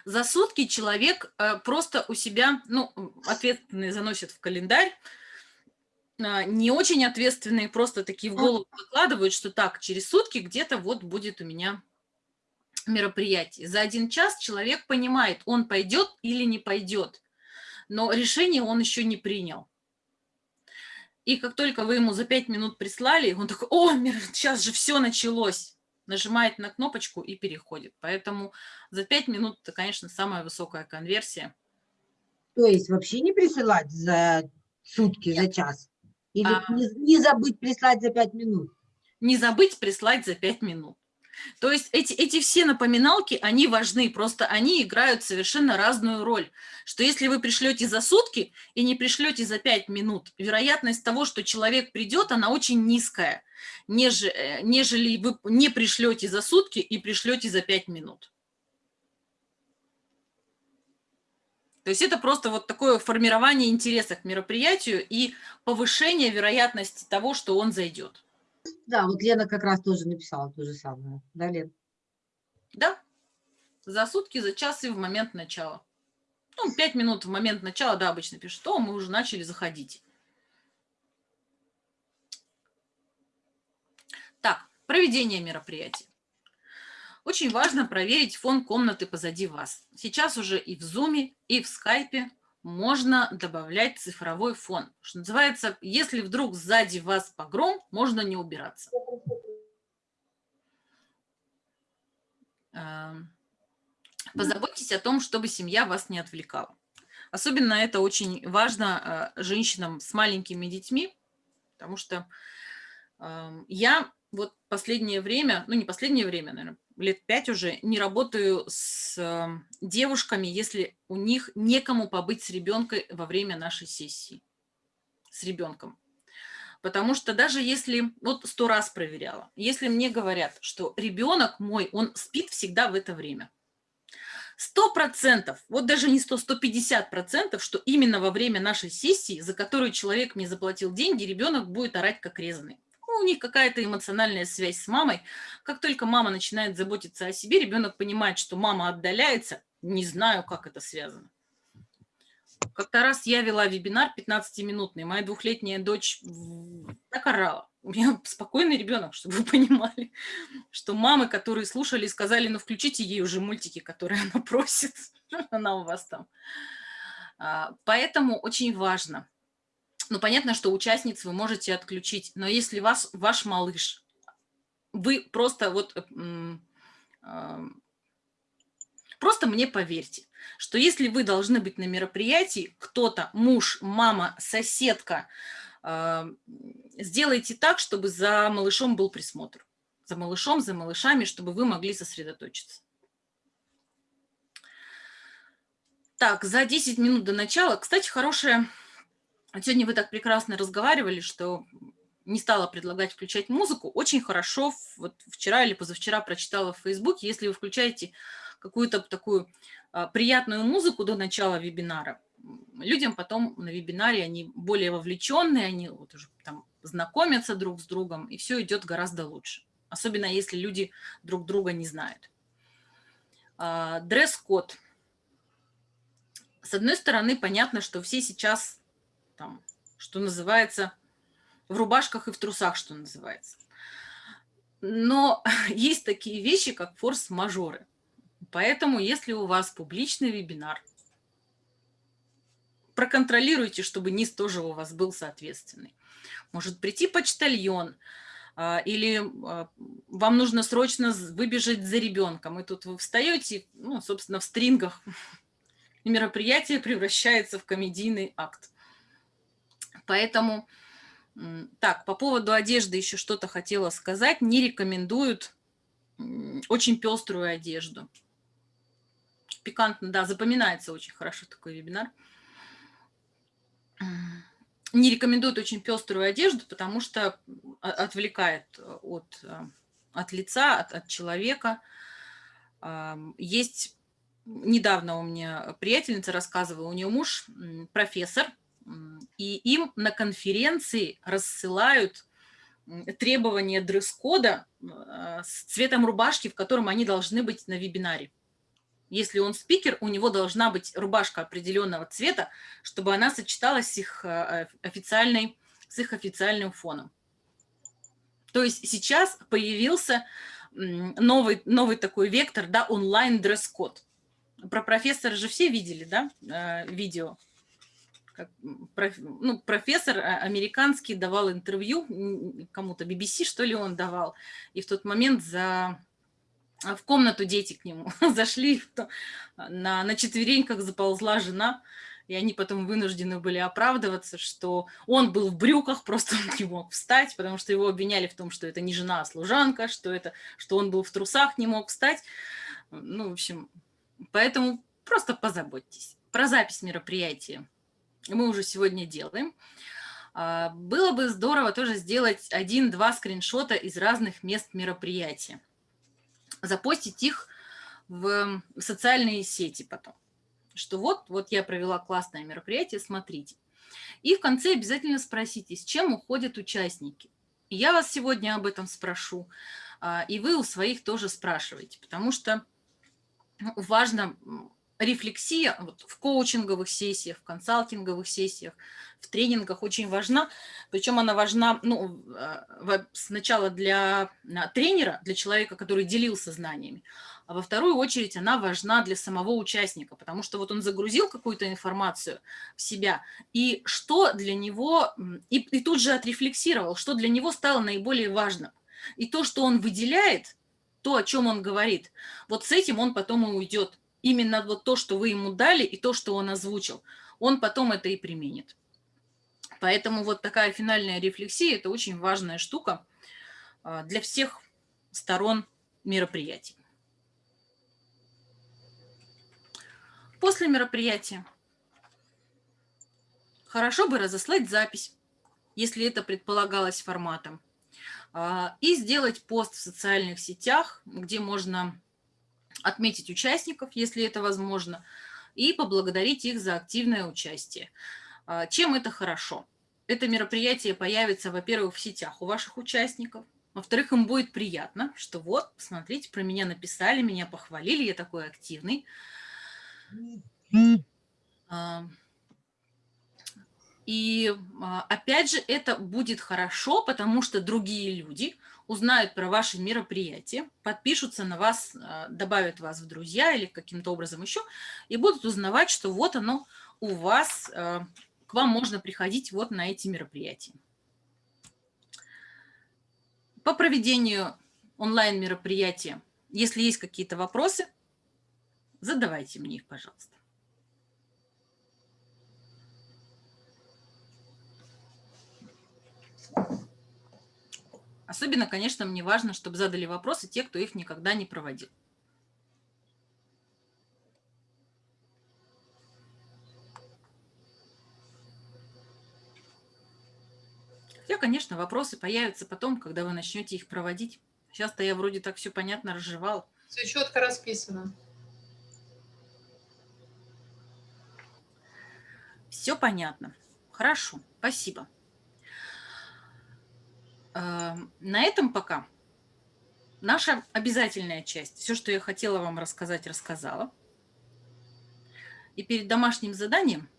За сутки человек э, просто у себя, ну, ответственные заносит в календарь, а, не очень ответственные просто такие в голову выкладывают, что так, через сутки где-то вот будет у меня мероприятие. За один час человек понимает, он пойдет или не пойдет, но решение он еще не принял. И как только вы ему за пять минут прислали, он такой, о, сейчас же все началось. Нажимает на кнопочку и переходит. Поэтому за пять минут это, конечно, самая высокая конверсия. То есть вообще не присылать за сутки, Нет. за час? Или А. не, не забыть прислать за пять минут? Не забыть прислать за пять минут. То есть эти, эти все напоминалки, они важны, просто они играют совершенно разную роль. Что если вы пришлете за сутки и не пришлете за 5 минут, вероятность того, что человек придет, она очень низкая, неже- э, нежели вы не пришлете за сутки и пришлете за 5 минут. То есть это просто вот такое формирование интереса к мероприятию и повышение вероятности того, что он зайдет. Да, вот Лена как раз тоже написала то же самое. Да, Лен? Да, за сутки, за час и в момент начала. Ну, пять минут в момент начала, да, обычно пишут, то мы уже начали заходить. Так, проведение мероприятия. Очень важно проверить фон комнаты позади вас. Сейчас уже и в Zoom, и в Skype можно добавлять цифровой фон. Что называется, если вдруг сзади вас погром, можно не убираться. Эм, Позаботьтесь о том, чтобы семья вас не отвлекала. Особенно это очень важно э, женщинам с маленькими детьми, потому что эм, я вот последнее время, ну не последнее время, наверное, лет пять уже не работаю с э, девушками, если у них некому побыть с ребенком во время нашей сессии, с ребенком. Потому что даже если, вот сто раз проверяла, если мне говорят, что ребенок мой, он спит всегда в это время, сто процентов, вот даже не сто, сто пятьдесят процентов, что именно во время нашей сессии, за которую человек мне заплатил деньги, ребенок будет орать как резанный. Ну, у них какая-то эмоциональная связь с мамой. Как только мама начинает заботиться о себе, ребенок понимает, что мама отдаляется. Не знаю, как это связано. Как-то раз я вела вебинар 15-минутный. Моя двухлетняя дочь так орала. У меня спокойный ребенок, чтобы вы понимали, что мамы, которые слушали, сказали, ну включите ей уже мультики, которые она просит, она у вас там. А, Поэтому очень важно. Ну, понятно, что участниц вы можете отключить, но если вас, ваш малыш, вы просто вот, м, а, просто мне поверьте, что если вы должны быть на мероприятии, кто-то, муж, мама, соседка, а, сделайте так, чтобы за малышом был присмотр. За малышом, за малышами, чтобы вы могли сосредоточиться. Так, за 10 минут до начала, кстати, хорошая... Сегодня вы так прекрасно разговаривали, что не стала предлагать включать музыку. Очень хорошо, вот вчера или позавчера прочитала в Фейсбуке, если вы включаете какую-то такую а, приятную музыку до начала вебинара, людям потом на вебинаре они более вовлеченные, они вот уже там знакомятся друг с другом, и все идет гораздо лучше. Особенно если люди друг друга не знают. А, Дресс-код. С одной стороны, понятно, что все сейчас, там, что называется, в рубашках и в трусах, что называется. Но есть такие вещи, как форс-мажоры. Поэтому, если у вас публичный вебинар, проконтролируйте, чтобы низ тоже у вас был соответственный. Может прийти почтальон, а, или а, вам нужно срочно выбежать за ребенком, и тут вы встаете, ну, собственно, в стрингах, и мероприятие превращается в комедийный акт. Поэтому, так, по поводу одежды еще что-то хотела сказать. Не рекомендуют очень пеструю одежду. Пикантно, да, запоминается очень хорошо такой вебинар. Не рекомендуют очень пеструю одежду, потому что отвлекает от, от лица, от, от человека. Есть недавно у меня приятельница рассказывала, у нее муж профессор, и им на конференции рассылают требования дресс-кода а, с цветом рубашки, в котором они должны быть на вебинаре. Если он спикер, у него должна быть рубашка определенного цвета, чтобы она сочеталась с их, а, официальной, с их официальным фоном. То есть сейчас появился новый, новый такой вектор, да, онлайн дресс-код. Про профессора же все видели, да, э, видео? Как, проф- ну, профессор а, американский давал интервью кому-то, BBC, что ли, он давал. И в тот момент за а, в комнату дети к нему зашли, на, на четвереньках заползла жена, и они потом вынуждены были оправдываться, что он был в брюках, просто он не мог встать, потому что его обвиняли в том, что это не жена, а служанка, что, это, что он был в трусах, не мог встать. Ну, в общем, поэтому просто позаботьтесь. Про запись мероприятия мы уже сегодня делаем. А, Было бы здорово тоже сделать один-два скриншота из разных мест мероприятия запостить их в социальные сети потом. Что вот, вот я провела классное мероприятие, смотрите. И в конце обязательно спросите, с чем уходят участники. Я вас сегодня об этом спрошу, а, и вы у своих тоже спрашиваете, потому что важно рефлексия вот, в коучинговых сессиях, в консалтинговых сессиях, в тренингах очень важна. Причем она важна ну, во- сначала для а, тренера, для человека, который делился знаниями, а во вторую очередь она важна для самого участника, потому что вот он загрузил какую-то информацию в себя, и что для него, и, и тут же отрефлексировал, что для него стало наиболее важным. И то, что он выделяет, то, о чем он говорит, вот с этим он потом и уйдет. Именно вот то, что вы ему дали, и то, что он озвучил, он потом это и применит. Поэтому вот такая финальная рефлексия – это очень важная штука а, для всех сторон мероприятий. После мероприятия хорошо бы разослать запись, если это предполагалось форматом, а, и сделать пост в социальных сетях, где можно отметить участников, если это возможно, и поблагодарить их за активное участие. А, Чем это хорошо? Это мероприятие появится, во-первых, в сетях у ваших участников, во-вторых, им будет приятно, что вот, смотрите, про меня написали, меня похвалили, я такой активный. А, И а, опять же, это будет хорошо, потому что другие люди узнают про ваши мероприятия, подпишутся на вас, а, добавят вас в друзья или каким-то образом еще, и будут узнавать, что вот оно у вас, а, к вам можно приходить вот на эти мероприятия. По проведению онлайн-мероприятия, если есть какие-то вопросы, задавайте мне их, пожалуйста. Особенно, конечно, мне важно, чтобы задали вопросы те, кто их никогда не проводил. Хотя, конечно, вопросы появятся потом, когда вы начнете их проводить. Сейчас-то я вроде так все понятно разжевал. Все четко расписано. Все понятно. Хорошо, спасибо. Э, На этом пока наша обязательная часть. Все, что я хотела вам рассказать, рассказала. И перед домашним заданием,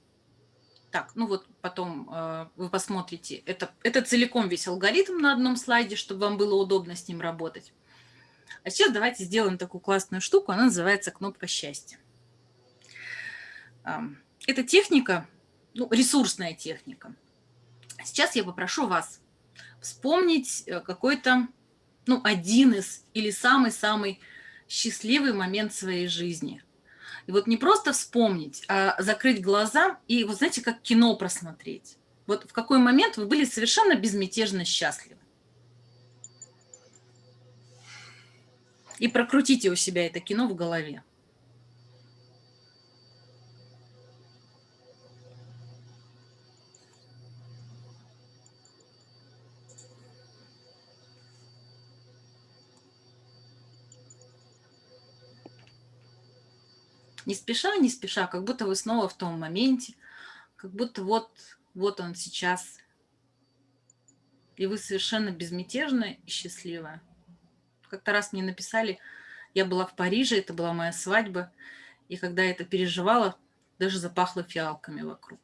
так, ну вот потом э, вы посмотрите, это, это целиком весь алгоритм на одном слайде, чтобы вам было удобно с ним работать. А сейчас давайте сделаем такую классную штуку, она называется кнопка счастья. Ам, Это техника, ну, ресурсная техника. Сейчас я попрошу вас вспомнить э, какой-то, ну, один из или самый-самый счастливый момент своей жизни. И вот не просто вспомнить, а закрыть глаза и, вот знаете, как кино просмотреть. Вот в какой момент вы были совершенно безмятежно счастливы. И прокрутите у себя это кино в голове. Не спеша, не спеша, как будто вы снова в том моменте, как будто вот, вот он сейчас и вы совершенно безмятежная и счастливая. Как-то раз мне написали, я была в Париже, это была моя свадьба, и когда я это переживала, даже запахло фиалками вокруг.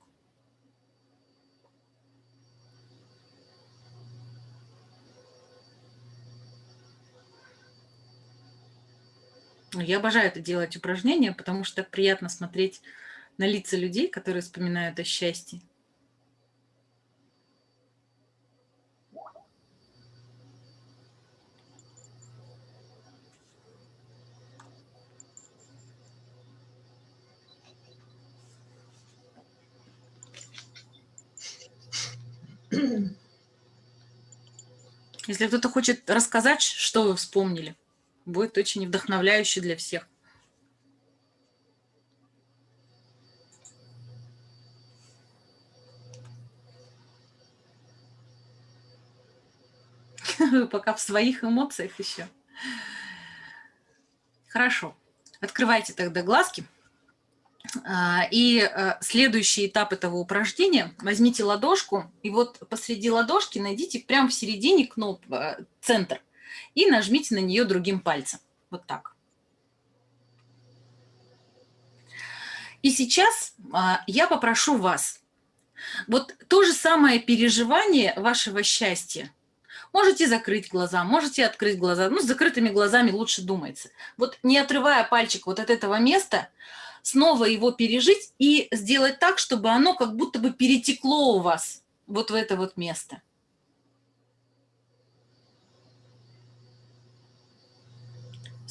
Я обожаю это делать упражнения, потому что так приятно смотреть на лица людей, которые вспоминают о счастье. Если кто-то хочет рассказать, что вы вспомнили, будет очень вдохновляюще для всех. Вы пока в своих эмоциях еще. Хорошо. Открывайте тогда глазки. А, и э, следующий этап этого упражнения, возьмите ладошку, и вот посреди ладошки найдите прямо в середине кноп, э, центр, и нажмите на нее другим пальцем. Вот так. И сейчас а, я попрошу вас, вот то же самое переживание вашего счастья, можете закрыть глаза, можете открыть глаза, ну, с закрытыми глазами лучше думается. Вот не отрывая пальчик вот от этого места, снова его пережить и сделать так, чтобы оно как будто бы перетекло у вас вот в это вот место.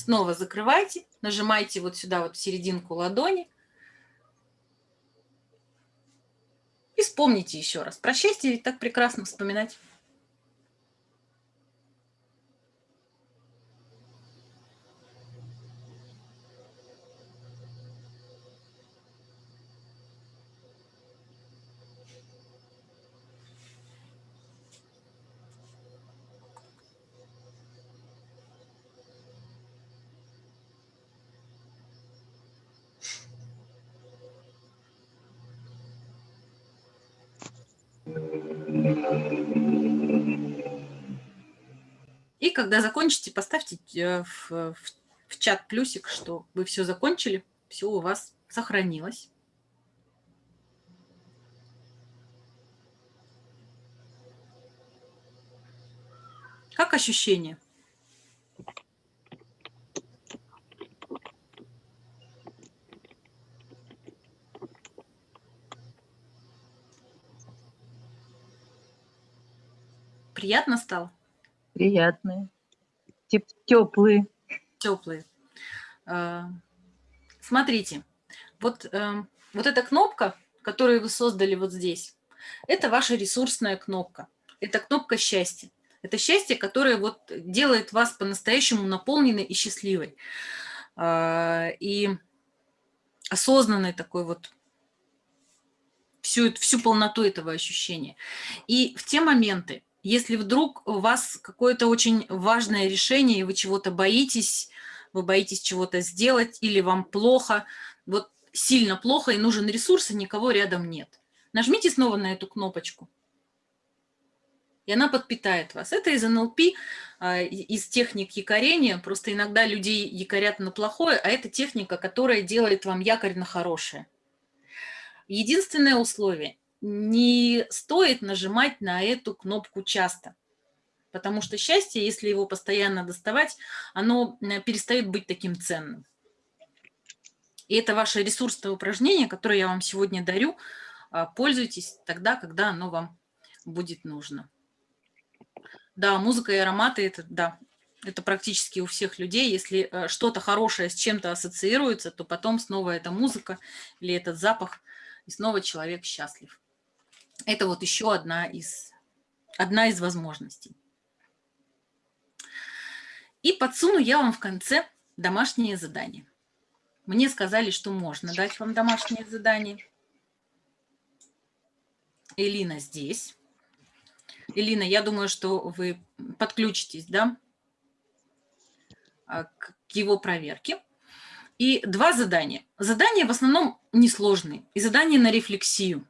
Снова закрывайте, нажимайте вот сюда вот в серединку ладони. И вспомните еще раз. Про счастье так прекрасно вспоминать. Когда закончите, поставьте э, в, в, в чат плюсик, что вы все закончили, все у вас сохранилось. Как ощущение? Приятно стало? Приятные. Теплые. Теплые. А, смотрите, вот, эм, вот эта кнопка, которую вы создали вот здесь, это ваша ресурсная кнопка. Это кнопка счастья. Это счастье, которое вот делает вас по-настоящему наполненной и счастливой. А, и осознанной такой вот всю, всю полноту этого ощущения. И в те моменты, если вдруг у вас какое-то очень важное решение, и вы чего-то боитесь, вы боитесь чего-то сделать, или вам плохо, вот сильно плохо, и нужен ресурс, и никого рядом нет. Нажмите снова на эту кнопочку, и она подпитает вас. Это из НЛП, а, из техник якорения. Просто иногда людей якорят на плохое, а это техника, которая делает вам якорь на хорошее. Единственное условие – не стоит нажимать на эту кнопку часто. Потому что счастье, если его постоянно доставать, оно э, перестает быть таким ценным. И это ваше ресурсное упражнение, которое я вам сегодня дарю. А, пользуйтесь тогда, когда оно вам будет нужно. Да, музыка и ароматы – это, да, это практически у всех людей. Если э, что-то хорошее с чем-то ассоциируется, то потом снова эта музыка или этот запах, и снова человек счастлив. Это вот еще одна из, одна из возможностей. И подсуну я вам в конце домашнее задание. Мне сказали, что можно дать вам домашнее задание. Элина здесь. Элина, я думаю, что вы подключитесь да, а, к его проверке. И два задания. Задания в основном несложные. И задание на рефлексию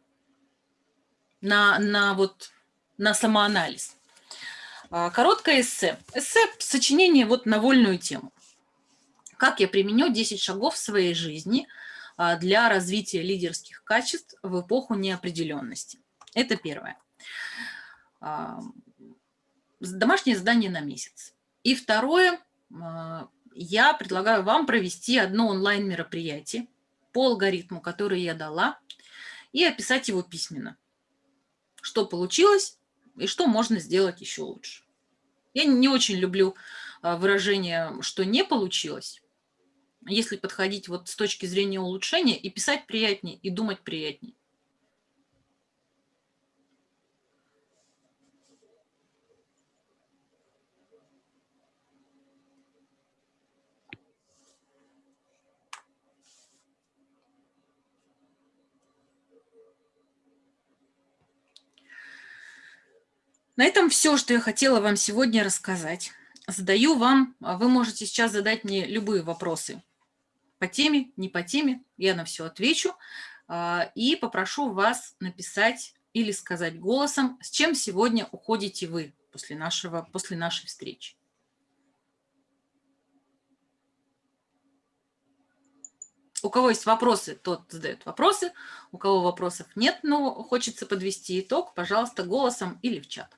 на, на, вот, на самоанализ. А, Короткое эссе. Эссе – сочинение вот на вольную тему. Как я применю 10 шагов в своей жизни а, для развития лидерских качеств в эпоху неопределенности. Это первое. А, Домашнее задание на месяц. И второе, я предлагаю вам провести одно онлайн-мероприятие по алгоритму, который я дала, и описать его письменно. Что получилось и что можно сделать еще лучше. Я не очень люблю а, выражение, что не получилось. Если подходить вот с точки зрения улучшения, и писать приятнее, и думать приятнее. На этом все, что я хотела вам сегодня рассказать. Задаю вам, а вы можете сейчас задать мне любые вопросы по теме, не по теме, я на все отвечу. а, И попрошу вас написать или сказать голосом, с чем сегодня уходите вы после, нашего, после нашей встречи. У кого есть вопросы, тот задает вопросы. У кого вопросов нет, но хочется подвести итог, пожалуйста, голосом или в чат.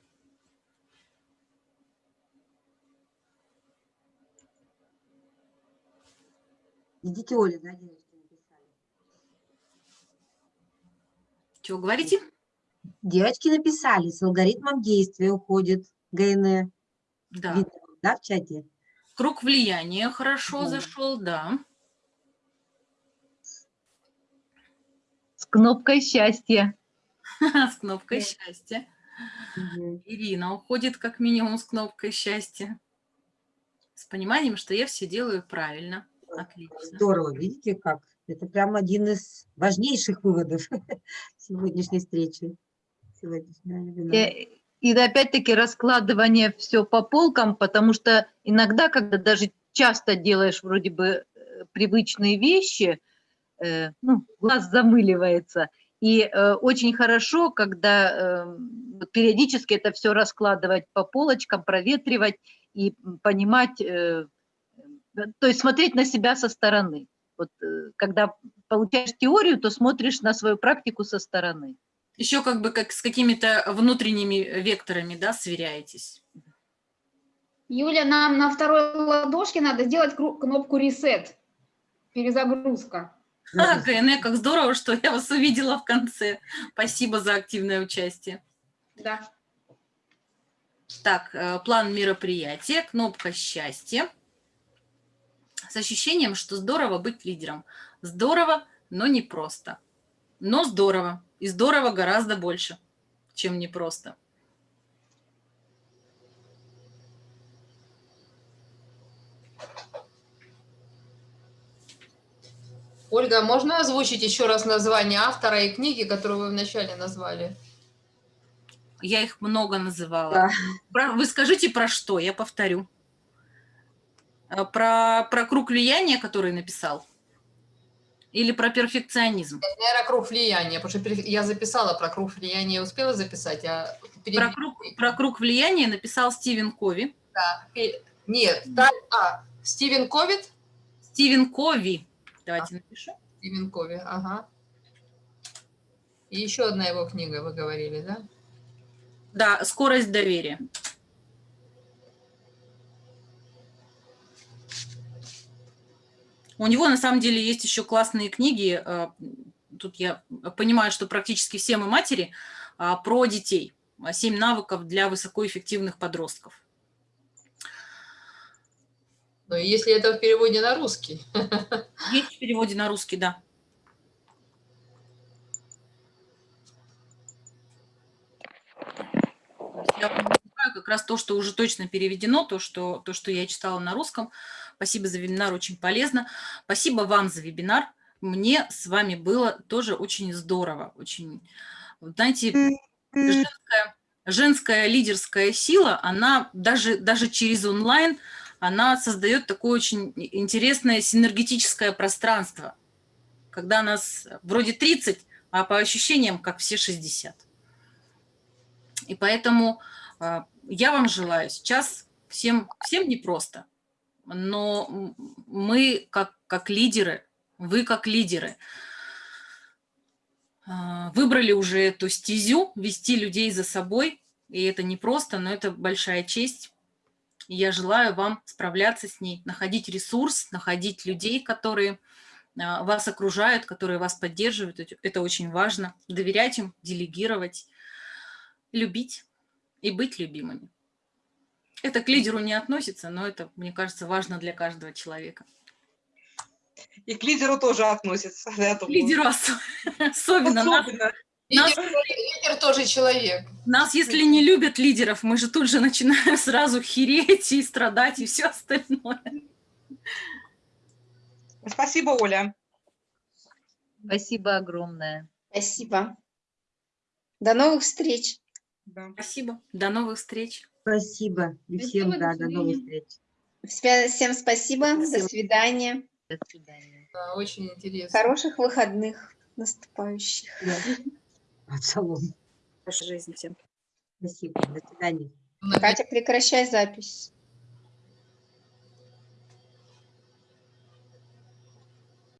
Идите, Оля, да, девочки написали. Чего говорите? Девочки написали, с алгоритмом действия уходит ГН. Да. Видно, да, в чате? Круг влияния хорошо Да. зашел, да. С кнопкой счастья. С кнопкой счастья. Ирина уходит как минимум с кнопкой счастья. С пониманием, что я все делаю правильно. Отлично. Здорово, видите как? Это прям один из важнейших выводов сегодняшней встречи. Сегодняшнего вебинара. И, и опять-таки раскладывание все по полкам, потому что иногда, когда даже часто делаешь вроде бы э, привычные вещи, э, ну, глаз замыливается. И э, очень хорошо, когда э, периодически это все раскладывать по полочкам, проветривать и понимать, э, э, то есть смотреть на себя со стороны. Вот э, когда получаешь теорию, то смотришь на свою практику со стороны. Еще как бы как с какими-то внутренними векторами, да, сверяетесь. Юля, нам на второй ладошке надо сделать кнопку reset. Перезагрузка. А, КНЭ, как здорово, что я вас увидела в конце. Спасибо за активное участие. Да. Так, э, план мероприятия, кнопка счастья. С ощущением, что здорово быть лидером. Здорово, но не просто. Но здорово. И здорово гораздо больше, чем непросто. Ольга, можно озвучить еще раз название автора и книги, которую вы вначале назвали? Я их много называла. Да. Вы скажите про что, я повторю. Э, Про, про круг влияния, который написал? Или про перфекционизм? Наверное, круг влияния, потому что я записала про круг влияния, я успела записать, а перед- Про круг, про круг влияния написал Стивен Кови. да, Нет, да, а, Стивен Ковид? Стивен Кови. Давайте напишу. Стивен Кови, ага. И еще одна его книга, вы говорили, да? Да, скорость доверия. У него на самом деле есть еще классные книги. э, Тут я понимаю, что практически все мы матери а, про детей. А, Семь навыков для высокоэффективных подростков. Ну, если это в переводе на русский. Есть в переводе на русский, да. Я называю как раз то, что уже точно переведено, то что, то, что я читала на русском. Спасибо за вебинар, очень полезно. Спасибо вам за вебинар. Мне с вами было тоже очень здорово. Очень, знаете, женская, женская лидерская сила, она даже, даже через онлайн, она создает такое очень интересное синергетическое пространство, когда нас вроде 30, а по ощущениям как все 60. И поэтому А, Я вам желаю сейчас всем, всем непросто, но мы как, как лидеры, вы как лидеры, а, выбрали уже эту стезю, вести людей за собой, и это непросто, но это большая честь. И я желаю вам справляться с ней, находить ресурс, находить людей, которые а, вас окружают, которые вас поддерживают. Это очень важно. Доверять им, делегировать, любить и быть любимыми. Это к лидеру не относится, но это, мне кажется, важно для каждого человека. И к лидеру тоже относится. я К лидеру ос- особенно. Особенно. нас, Лидер, лидер тоже человек. нас, если не любят лидеров, мы же тут же начинаем сразу хереть и страдать и все остальное. Спасибо, Оля. Спасибо огромное. Спасибо. До новых встреч. Да. Спасибо. До новых встреч. Спасибо. И всем, Спасибо, до да, до новых встреч. Всем спасибо. До Спасибо. свидания. До свидания. Да, очень интересно. Хороших выходных наступающих. Да. Шалом. Жизни всем. Спасибо. До свидания. Катя, прекращай запись.